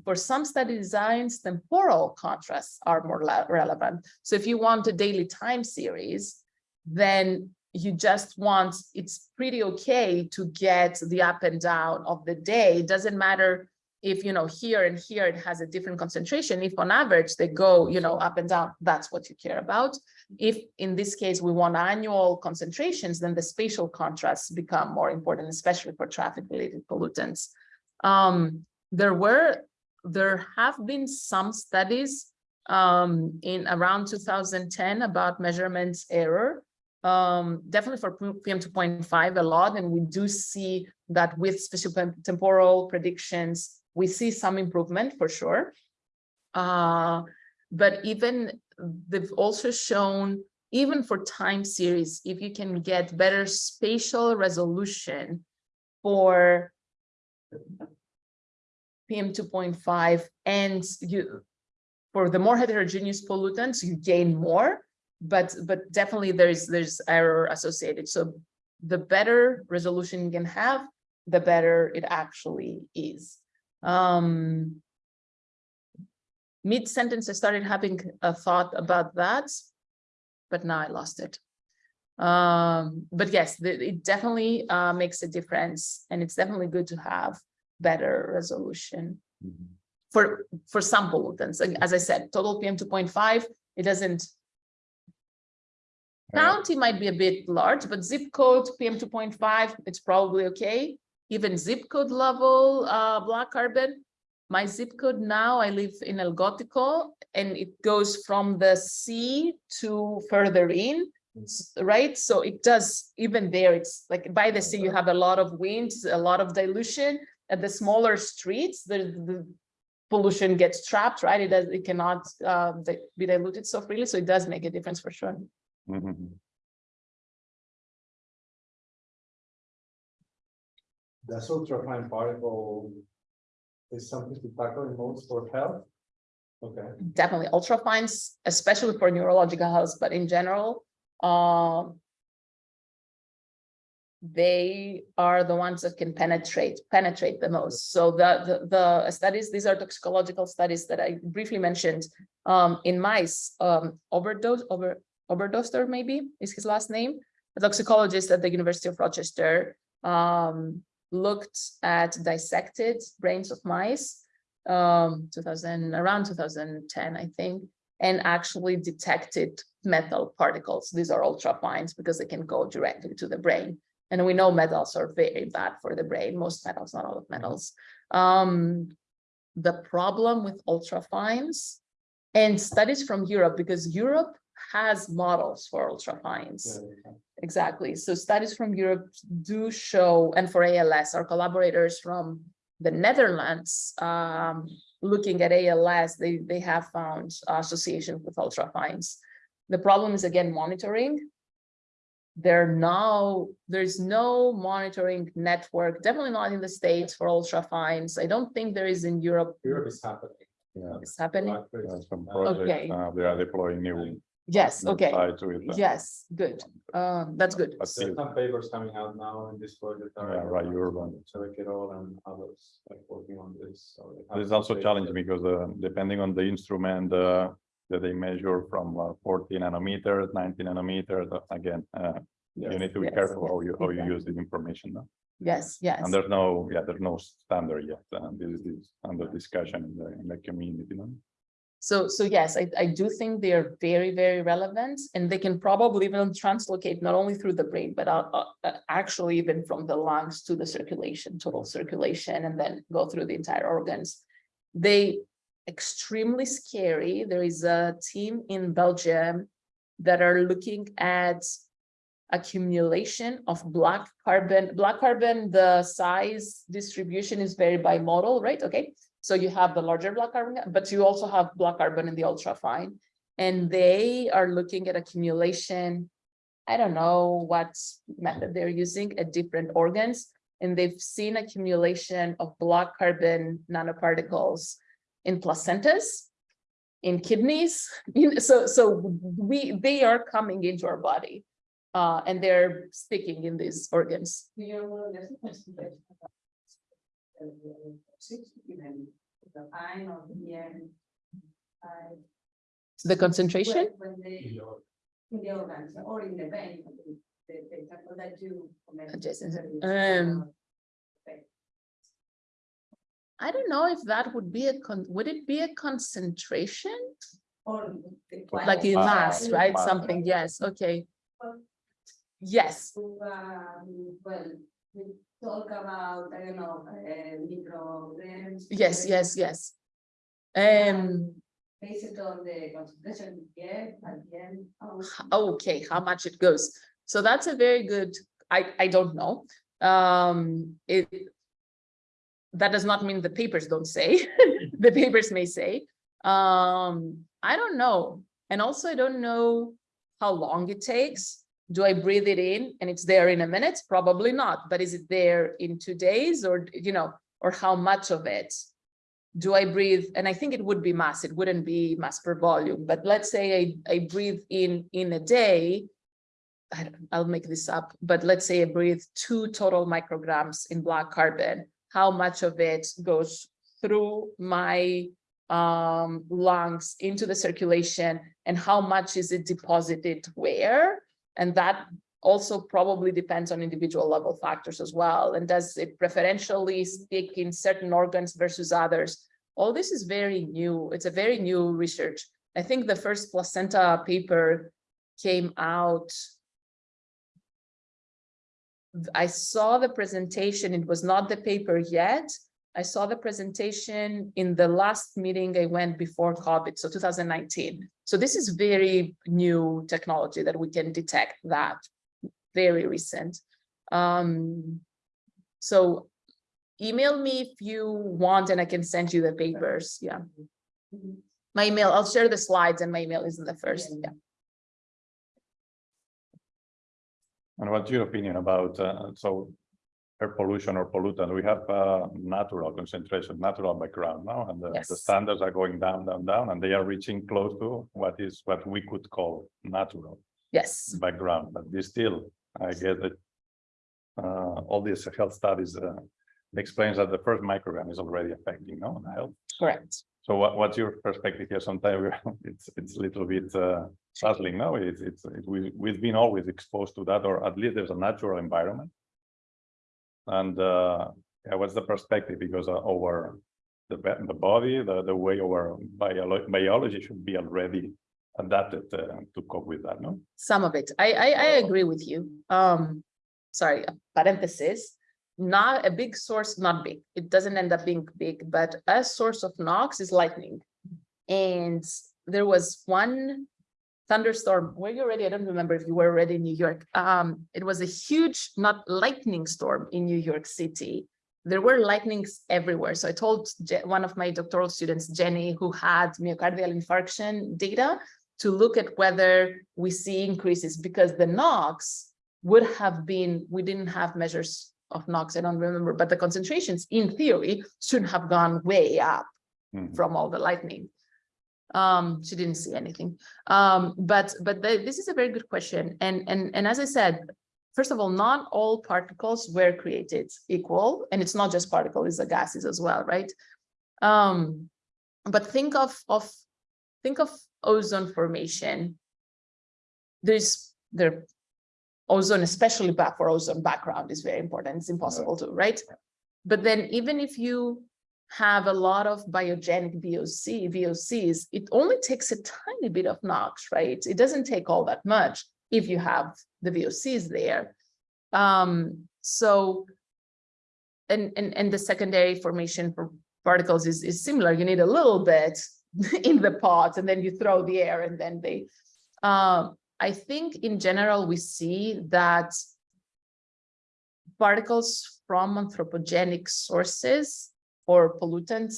S2: For some study designs, temporal contrasts are more relevant. So if you want a daily time series, then you just want, it's pretty okay to get the up and down of the day. It doesn't matter if, you know, here and here it has a different concentration. If on average they go, you know, up and down, that's what you care about. If in this case we want annual concentrations, then the spatial contrasts become more important, especially for traffic related pollutants. Um, there were, there have been some studies um, in around 2010 about measurements error. Um, definitely for PM 2.5 a lot, and we do see that with spatial temporal predictions, we see some improvement for sure. Uh, but even they've also shown, even for time series, if you can get better spatial resolution for PM two point five and you, for the more heterogeneous pollutants, you gain more, but, but definitely there's, there's error associated. So the better resolution you can have, the better it actually is. Um, mid-sentence, I started having a thought about that, but now I lost it. Um, but yes, the- it definitely uh, makes a difference, and it's definitely good to have better resolution for, for some pollutants. As I said, total PM two point five, it doesn't. County might be a bit large, but zip code PM two point five, it's probably okay. Even zip code level, uh, black carbon. My zip code now, I live in El Gótico, and it goes from the sea to further in. Right, so it does, even there, it's like by the sea, you have a lot of winds, a lot of dilution. At the smaller streets, the, the pollution gets trapped, right? It does, it cannot uh, be diluted so freely, so it does make a difference for sure.
S1: Mhm.
S3: Does ultrafine particle is something to tackle in most for health? Okay.
S2: Definitely ultrafines, especially for neurological health, but in general, uh, they are the ones that can penetrate, penetrate the most. So the, the, the studies, these are toxicological studies that I briefly mentioned, um, in mice, um, overdose, over, Oberdörster maybe is his last name. A toxicologist at the University of Rochester, um, looked at dissected brains of mice um, 2000, around 2010, I think, and actually detected metal particles. These are ultrafines because they can go directly to the brain. And we know metals are very bad for the brain, most metals, not all of metals. Um, the problem with ultrafines and studies from Europe, because Europe has models for ultra fines. Exactly. So studies from Europe do show, and for ALS, our collaborators from the Netherlands, um, looking at ALS, they, they have found association with ultra fines. The problem is again, monitoring. There now, there's no monitoring network, definitely not in the States for ultra fines. I don't think there is in Europe.
S3: Europe is happening.
S1: Yeah,
S2: It's happening.
S1: some
S2: Okay.
S1: projects, uh, they are deploying new.
S2: Yes, okay.
S1: sites with,
S2: Yes, good. Um, that's good.
S1: but
S3: There's
S1: still,
S3: some papers coming out now in this project. are-
S1: Yeah, right, Urban.
S3: Check it all and others like working on this. so they have
S1: This is also
S3: papers.
S1: challenging because uh, depending on the instrument uh, that they measure from uh, forty nanometers, ninety nanometers, uh, again, uh, you need to be
S2: Yes,
S1: careful
S2: yes,
S1: how you, how you
S2: exactly.
S1: use this information. no?
S2: Yes, yes.
S1: And there's no, yeah, there's no standard yet. uh, This is under discussion in the, in the community, you know?
S2: So, so yes, I, I do think they are very, very relevant and they can probably even translocate not only through the brain, but uh, uh, uh, actually even from the lungs to the circulation, total circulation, and then go through the entire organs. They extremely scary. There is a team in Belgium that are looking at accumulation of black carbon, black carbon, the size distribution is very bimodal, right? Okay. So you have the larger black carbon, but you also have black carbon in the ultra fine. And they are looking at accumulation. I don't know what method they're using at different organs. And they've seen accumulation of black carbon nanoparticles in placentas, in kidneys. So, so we, they are coming into our body. Uh, and they're sticking in these organs.
S6: I know, yeah. I-
S2: The concentration?
S6: When they, in the organs or in the vein, the, the example that you.
S2: Adjacent, um,
S6: uh,
S2: I don't know if that would be a con, would it be a concentration?
S6: Or.
S2: Like in
S1: Mass,
S2: mass, right?
S1: mass.
S2: Something, yes, okay. Yes,
S6: Um, well, we talk about, I don't know, uh, micrograms.
S2: yes, yes, yes. Um,
S6: Based on the concentration we get at the end.
S2: okay, how much it goes. So that's a very good, I, I don't know. Um, it. That does not mean the papers don't say, the papers may say. Um, I don't know. And also I don't know how long it takes. Do I breathe it in and it's there in a minute? Probably not, but is it there in two days or, you know, or how much of it? Do I breathe? And I think it would be mass, it wouldn't be mass per volume, but let's say I, I breathe in, in a day. I don't, I'll make this up, but let's say I breathe two total micrograms in black carbon. How much of it goes through my um, lungs into the circulation and how much is it deposited where? And that also probably depends on individual level factors as well. And does it preferentially stick in certain organs versus others? All this is very new. It's a very new research. I think the first placenta paper came out. I saw the presentation. It was not the paper yet. I saw the presentation in the last meeting I went before COVID, so 2019. So this is very new technology that we can detect that, very recent. Um, so email me if you want and I can send you the papers, yeah. My email, I'll share the slides and my email is in the first, yeah.
S1: And what's your opinion about, uh, so air pollution or pollutant, we have uh, natural concentration, natural background now, and the, the standards are going down, down, down, and they are reaching close to what is, what we could call natural
S2: Yes,
S1: background, but this still, I guess that uh, all these health studies uh, explains that the first microgram is already affecting, no, the health.
S2: correct.
S1: So what, what's your perspective here? Sometimes it's, it's a little bit uh, puzzling, no? It's, it's, it- we, we've been always exposed to that, or at least there's a natural environment. And uh, yeah, what's the perspective? Because uh, our, the, the body, the, the way our biolo- biology should be already adapted uh, to cope with that, no?
S2: Some of it. I, I, I agree with you. Um, sorry, parenthesis. Not a big source, not big. It doesn't end up being big, but a source of NOx is lightning. And there was one thunderstorm. Were you already? I don't remember if you were already in New York. Um, it was a huge, not lightning storm in New York City. There were lightnings everywhere. So I told one of my doctoral students, Jenny, who had myocardial infarction data, to look at whether we see increases because the NOx would have been, we didn't have measures of NOx, I don't remember, but the concentrations in theory should have gone way up
S1: Mhm.
S2: from all the lightning. Um, she didn't see anything. Um, but but the- this is a very good question. And and and as I said, first of all, not all particles were created equal, and it's not just particles it's the gases as well, right? Um, but think of of think of ozone formation. There's there ozone, especially back for ozone background is very important. It's impossible to, right? But then even if you have a lot of biogenic VOC, VOCs, it only takes a tiny bit of NOx, right? It doesn't take all that much if you have the VOCs there. Um, so, and, and, and the secondary formation for particles is, is similar. You need a little bit in the pot and then you throw the air and then they, um, I think in general, we see that particles from anthropogenic sources or pollutants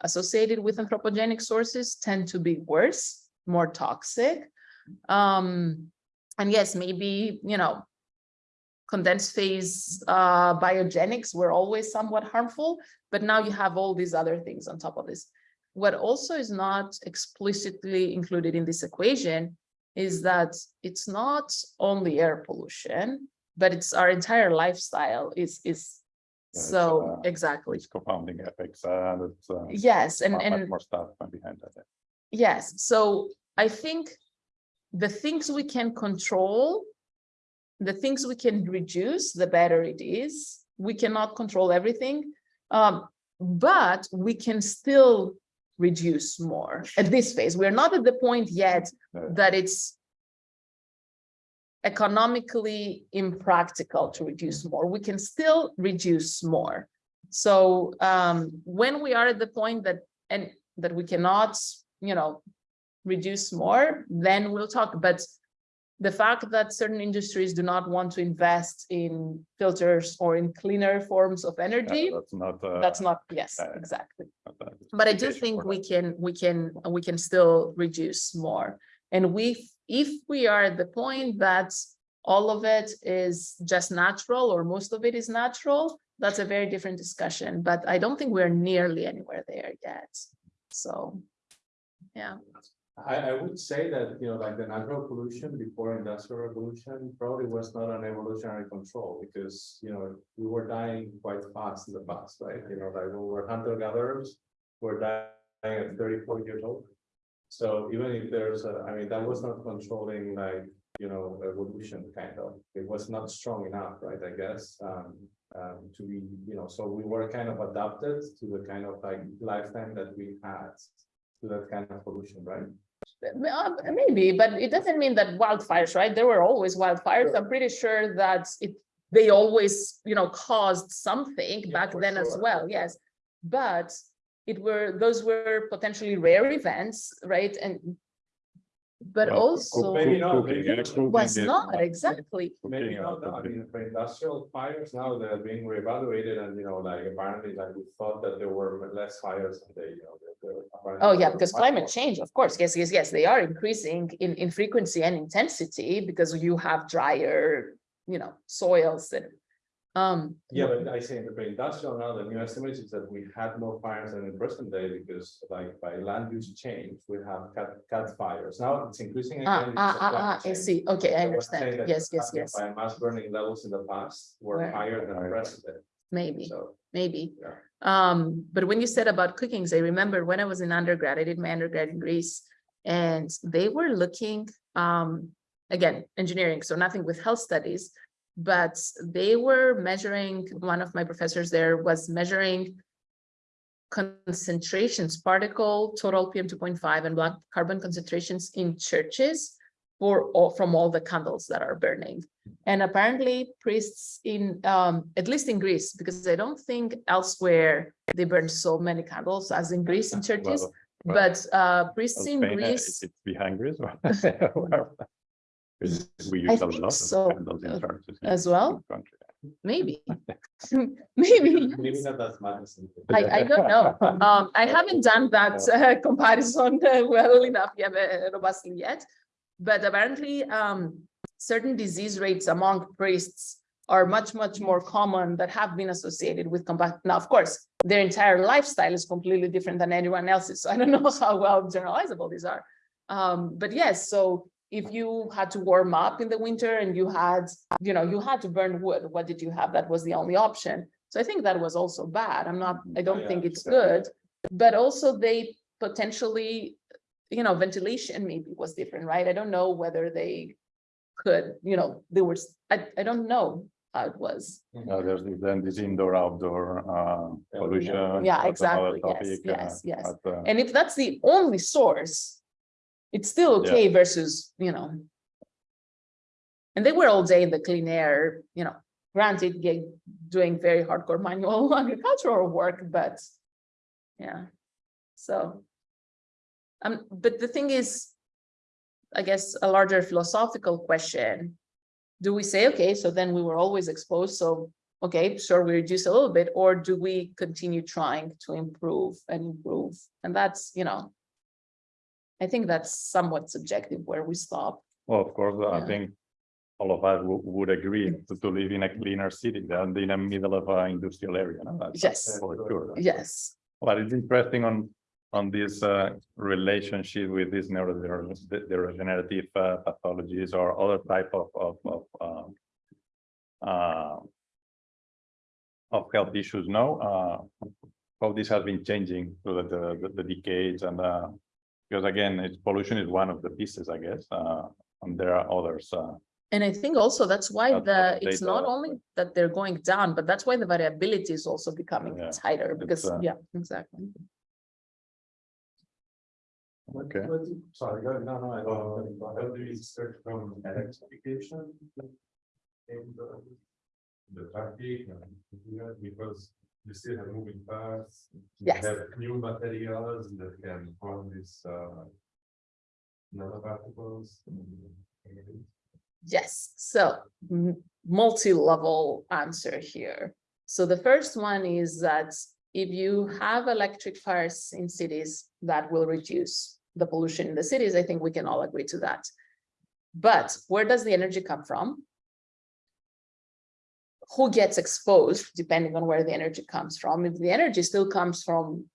S2: associated with anthropogenic sources tend to be worse, more toxic. Um, and yes, maybe, you know, condensed phase uh, biogenics were always somewhat harmful, but now you have all these other things on top of this. What also is not explicitly included in this equation is that it's not only air pollution, but it's our entire lifestyle is is
S1: it's,
S2: so
S1: uh,
S2: exactly.
S1: It's compounding effects and it's uh,
S2: Yes, and
S1: much
S2: and
S1: more stuff behind that.
S2: yes, so I think the things we can control, the things we can reduce, the better it is. We cannot control everything, um, but we can still reduce more at this phase. We're not at the point yet
S1: Yeah.
S2: that it's economically impractical to reduce more. We can still reduce more. So um, when we are at the point that and that we cannot, you know, reduce more, then we'll talk. But the fact that certain industries do not want to invest in filters or in cleaner forms of
S1: Yeah,
S2: energy,
S1: That's not. uh,
S2: that's not, yes,
S1: uh,
S2: exactly.
S1: not
S2: But I do think we
S1: that.
S2: can, we can, we can still reduce more. And we, if we are at the point that all of it is just natural or most of it is natural, that's a very different discussion, but I don't think we're nearly anywhere there yet. So, yeah,
S3: I, I would say that, you know, like the natural pollution before industrial revolution probably was not an evolutionary control because, you know, we were dying quite fast in the past, right? You know, like we were hunter gatherers, we're dying at thirty-four years old. So even if there's a, I mean, that was not controlling like, you know, evolution kind of, it was not strong enough, right, I guess, um, um, to be, you know, so we were kind of adapted to the kind of like lifetime that we had to that kind of pollution, right?
S2: Uh, maybe, but it doesn't mean that wildfires, right? There were always wildfires.
S3: Sure.
S2: I'm pretty sure that it, they always, you know, caused something
S3: Yeah,
S2: back then as well, yes. But it were, those were potentially rare events, right? And but
S1: Well,
S2: also
S3: maybe not, maybe
S1: cooking
S2: was
S1: is
S2: not exactly.
S3: Maybe
S1: cooking,
S3: not, I mean, for industrial fires now, they're being reevaluated and, you know, like apparently like we thought that there were less fires and they, you know. there- there apparently
S2: Oh, yeah, because climate change, of course, yes, yes, yes, they are increasing in, in frequency and intensity because you have drier, you know, soils and. Um,
S3: Yeah, but I say in the industrial now, the new estimate is that we had more fires than in present day because like by land use change, we have cat, cat fires. Now it's increasing
S2: ah,
S3: again.
S2: ah,
S3: of
S2: ah,
S3: climate
S2: ah, I see, okay, I
S3: So
S2: understand, yes, yes, yes,
S3: Biomass burning levels in the past were
S2: Were-
S3: higher than present day,
S2: maybe.
S3: so.
S2: maybe.
S3: Yeah.
S2: Um, but when you said about cookings, I remember when I was in undergrad, I did my undergrad in Greece. And they were looking, um, again, engineering, so nothing with health studies. But they were measuring, one of my professors there was measuring concentrations, particle, total PM two point five and black carbon concentrations in churches for all, from all the candles that are burning. And apparently priests in, um, at least in Greece, because I don't think elsewhere they burn so many candles as in Greece in churches.
S1: Well, well,
S2: But uh, priests in
S1: Spain, uh,
S2: Greece,
S1: It's behind Greece. or- We
S2: I
S1: use a
S2: think
S1: lot
S2: so,
S1: of candles in
S2: uh, as well.
S1: country.
S2: maybe, maybe.
S3: Maybe not as much as. in-
S2: I, I don't know. Um, I haven't done that uh, comparison uh, well enough yet, uh, robustly yet. But apparently, um, certain disease rates among priests are much, much more common that have been associated with combat. Now, of course, their entire lifestyle is completely different than anyone else's. So I don't know how well generalizable these are. Um, but yes, so if you had to warm up in the winter and you had, you know, you had to burn wood, what did you have? That was the only option. So I think that was also bad. I'm not, I don't
S3: yeah,
S2: think it's
S3: sure.
S2: good. But also they potentially, you know, ventilation maybe was different, right? I don't know whether they could, you know, there was, I, I don't know how it was.
S1: Uh, there's then this indoor outdoor uh pollution.
S2: Yeah, exactly. Yes,
S1: topic,
S2: yes,
S1: uh,
S2: yes.
S1: but, uh,
S2: And if that's the only source, it's still
S1: Yeah.
S2: okay versus, you know. And they were all day in the clean air, you know, granted, doing very hardcore manual agricultural work, but yeah, so. Um, but the thing is, I guess a larger philosophical question. Do we say, okay, so then we were always exposed, so okay, sure, we reduce a little bit, or do we continue trying to improve and improve? And that's, you know. I think that's somewhat subjective where we stop.
S1: Well, of course, I think all of us would agree to to live in a cleaner city than in the middle of an industrial area. no?
S2: Yes.
S1: For sure.
S2: Yes,
S1: But it's interesting on, on this uh, relationship with these neurodegenerative uh, pathologies or other type of, of, of, um, uh, of health issues now, uh, how this has been changing through the, the, the decades and, uh, because again, it's pollution is one of the pieces, I guess, uh, and there are others, uh,
S2: and I think also that's why
S1: That's
S2: the, it's
S1: data-
S2: not only that they're going down, but that's why the variability is also becoming
S1: Yeah,
S2: tighter because,
S1: uh,
S2: yeah, exactly.
S1: okay.
S3: Sorry, go ahead. no, no, I don't.
S9: How do you start from electrification? In the, the traffic, and because you still have moving parts. you
S2: Yes.
S9: Have new materials that can form these uh. Nanoparticles.
S2: Yes, so multi-level answer here. So the first one is that if you have electric cars in cities, that will reduce the pollution in the cities. I think we can all agree to that. But where does the energy come from? Who gets exposed depending on where the energy comes from? If the energy still comes from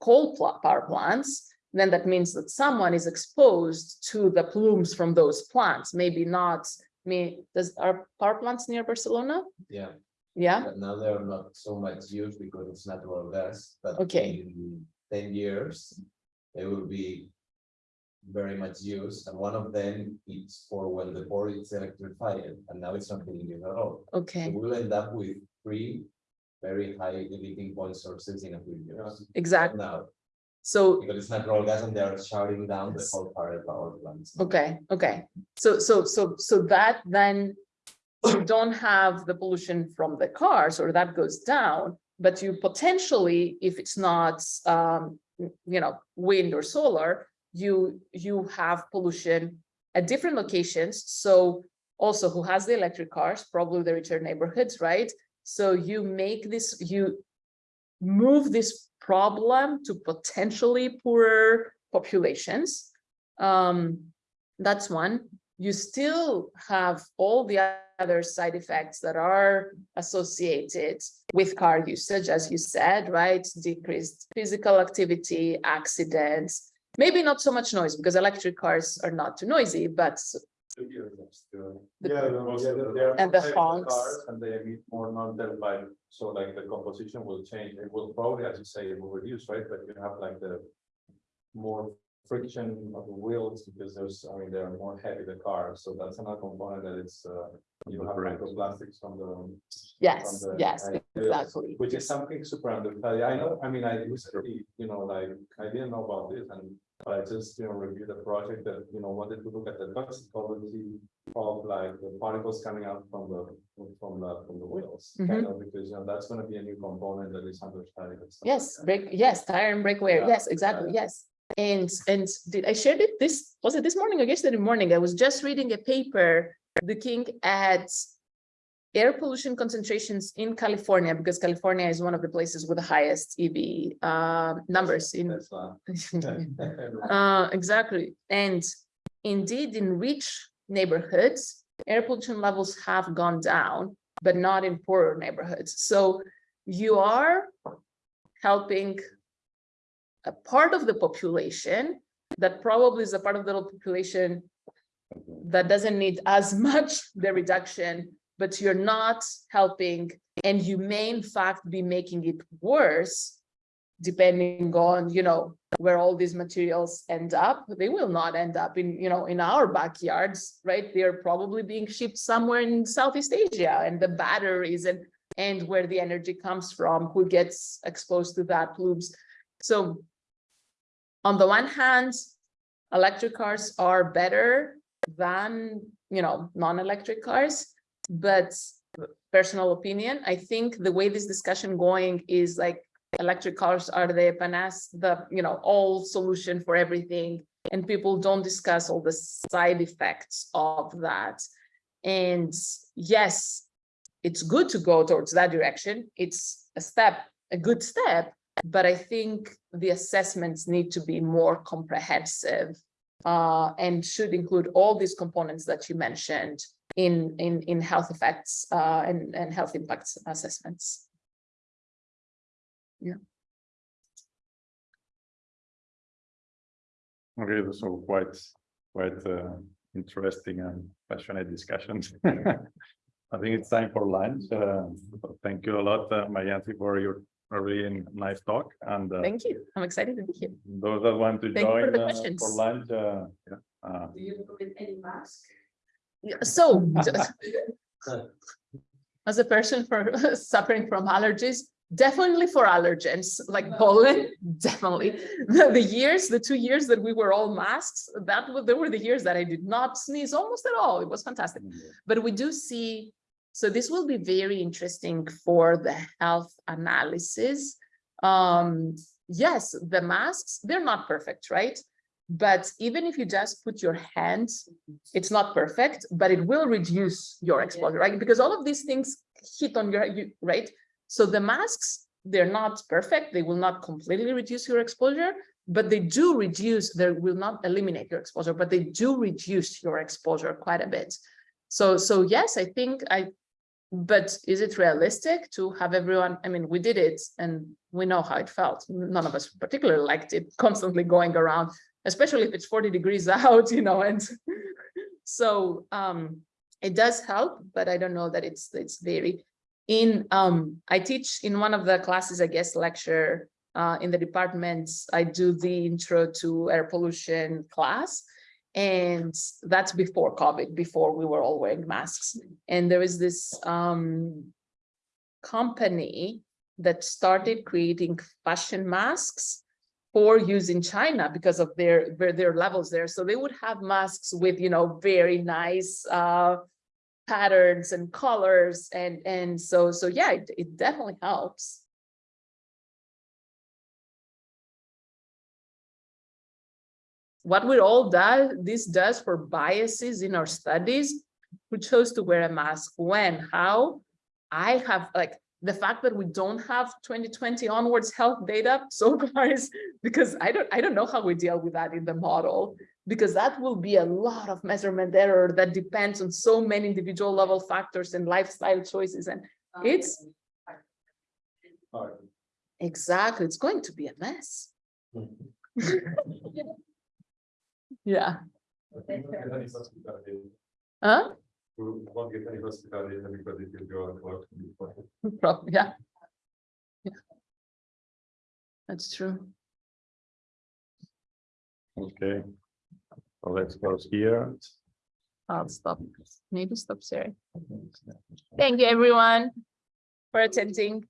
S2: coal power plants, then that means that someone is exposed to the plumes from those plants, maybe not me, does, are power plants near Barcelona?
S4: Yeah,
S2: Yeah,
S4: but now they're not so much used because it's natural gas, but.
S2: Okay.
S4: In ten years, they will be. Very much used, and one of them is for when the board is electrified, and now it's not being used at all. So
S2: okay,
S4: we'll end up with three very high emitting point sources in a few years.
S2: exactly.
S4: Now,
S2: So,
S4: because it's natural gas and they're shutting down the whole power power plants.
S2: okay, okay. So, so, so, so that then you don't have the pollution from the cars or that goes down, but you potentially, if it's not, um, you know, wind or solar, you, you have pollution at different locations. So also who has the electric cars, probably the richer neighborhoods, right? So you make this, you move this problem to potentially poorer populations. Um, that's one. You still have all the other side effects that are associated with car usage, as you said, right? Decreased physical activity, accidents, maybe not so much noise because electric cars are not too noisy, but The-
S3: Yeah, no, yeah, they- they are
S2: And the honks.
S3: cars And they emit more non-tailpipe, so like the composition will change, it will probably, as you say, it will reduce, right, but you have like the. More friction of the wheels, because there's, I mean, they're more heavy the cars, so that's another component that it's uh You have
S1: Correct.
S3: microplastics from the.
S2: Yes,
S3: from the
S2: yes,
S3: ideas,
S2: exactly.
S3: Which is something super understudied. I know, I mean, I recently, you know, like, I didn't know about this and. I just, you know, reviewed the project that, you know, wanted to look at the toxicology of like the particles coming out from the, from the, from the wheels. Mm-hmm. Kind of, because, you know, that's gonna be a new component that is and stuff like
S2: Yes,
S3: that.
S2: break, yes, tire and brake wear,
S3: Yeah,
S2: yes, exactly,
S3: yeah.
S2: yes. And, and did I shared it this, was it this morning or yesterday morning? I was just reading a paper looking at air pollution concentrations in California, because California is one of the places with the highest EV uh, numbers in. Uh, exactly. And indeed, in rich neighborhoods, air pollution levels have gone down, but not in poorer neighborhoods. So you are helping a part of the population that probably is a part of the population that doesn't need as much the reduction, but you're not helping, and you may in fact be making it worse depending on, you know, where all these materials end up, they will not end up in, you know, in our backyards, right? They're probably being shipped somewhere in Southeast Asia and the batteries and, and where the energy comes from, who gets exposed to that pollutes. So on the one hand, electric cars are better than, you know, non-electric cars, but personal opinion, I think the way this discussion going is like electric cars are the panas, the, you know, all solution for everything. And people don't discuss all the side effects of that. And yes, it's good to go towards that direction. It's a step, a good step, but I think the assessments need to be more comprehensive uh, and should include all these components that you mentioned in, in, in health effects uh, and, and health impacts assessments. Yeah.
S1: Okay, so quite, quite uh, interesting and passionate discussions. I think it's time for lunch. Uh, Thank you a lot, uh, Marianthi, for your really nice talk and uh,
S2: Thank you. I'm excited to be here.
S1: those that want to
S2: Thank you for
S1: join
S2: the
S1: uh, for lunch. uh, yeah, uh,
S6: Do you recommend any mask?
S2: So as a person for suffering from allergies, definitely for allergens like pollen, definitely. The, the years, the two years that we were all masks, that there were the years that I did not sneeze almost at all. It was fantastic. But we do see, so this will be very interesting for the health analysis. Um, yes, the masks, they're not perfect, right? But even if you just put your hands, mm-hmm. it's not perfect, but it will reduce your exposure, right? Because all of these things hit on your, you, right? So the masks, they're not perfect. They will not completely reduce your exposure, but they do reduce, they will not eliminate your exposure, but they do reduce your exposure quite a bit. So, so yes, I think I, but is it realistic to have everyone, I mean, we did it and we know how it felt. None of us particularly liked it constantly going around, especially if it's 40 degrees out, you know, and so um, it does help, but I don't know that it's, it's very, in, um, I teach in one of the classes, I guess, lecture uh, in the departments, I do the intro to air pollution class. And that's before COVID, before we were all wearing masks. And there is this um, company that started creating fashion masks for use in China because of their, their, levels there. So they would have masks with, you know, very nice uh, patterns and colors. And, and so, so yeah, it, it definitely helps. what we all do, this does for biases in our studies, who chose to wear a mask, when, how, I have like, the fact that we don't have 2020 onwards health data so far is because I don't, I don't know how we deal with that in the model, because that will be a lot of measurement error that depends on so many individual level factors and lifestyle choices. And it's
S3: Alright.
S2: exactly, it's going to be a mess. Yeah,
S9: We won't get any hospital data.
S2: huh?
S9: We won't get any hospital data because it will go on clock before.
S2: Prob- yeah. Yeah. That's true.
S1: Okay. So let's close here.
S2: I'll stop, maybe stop sharing. Thank you, everyone, for attending.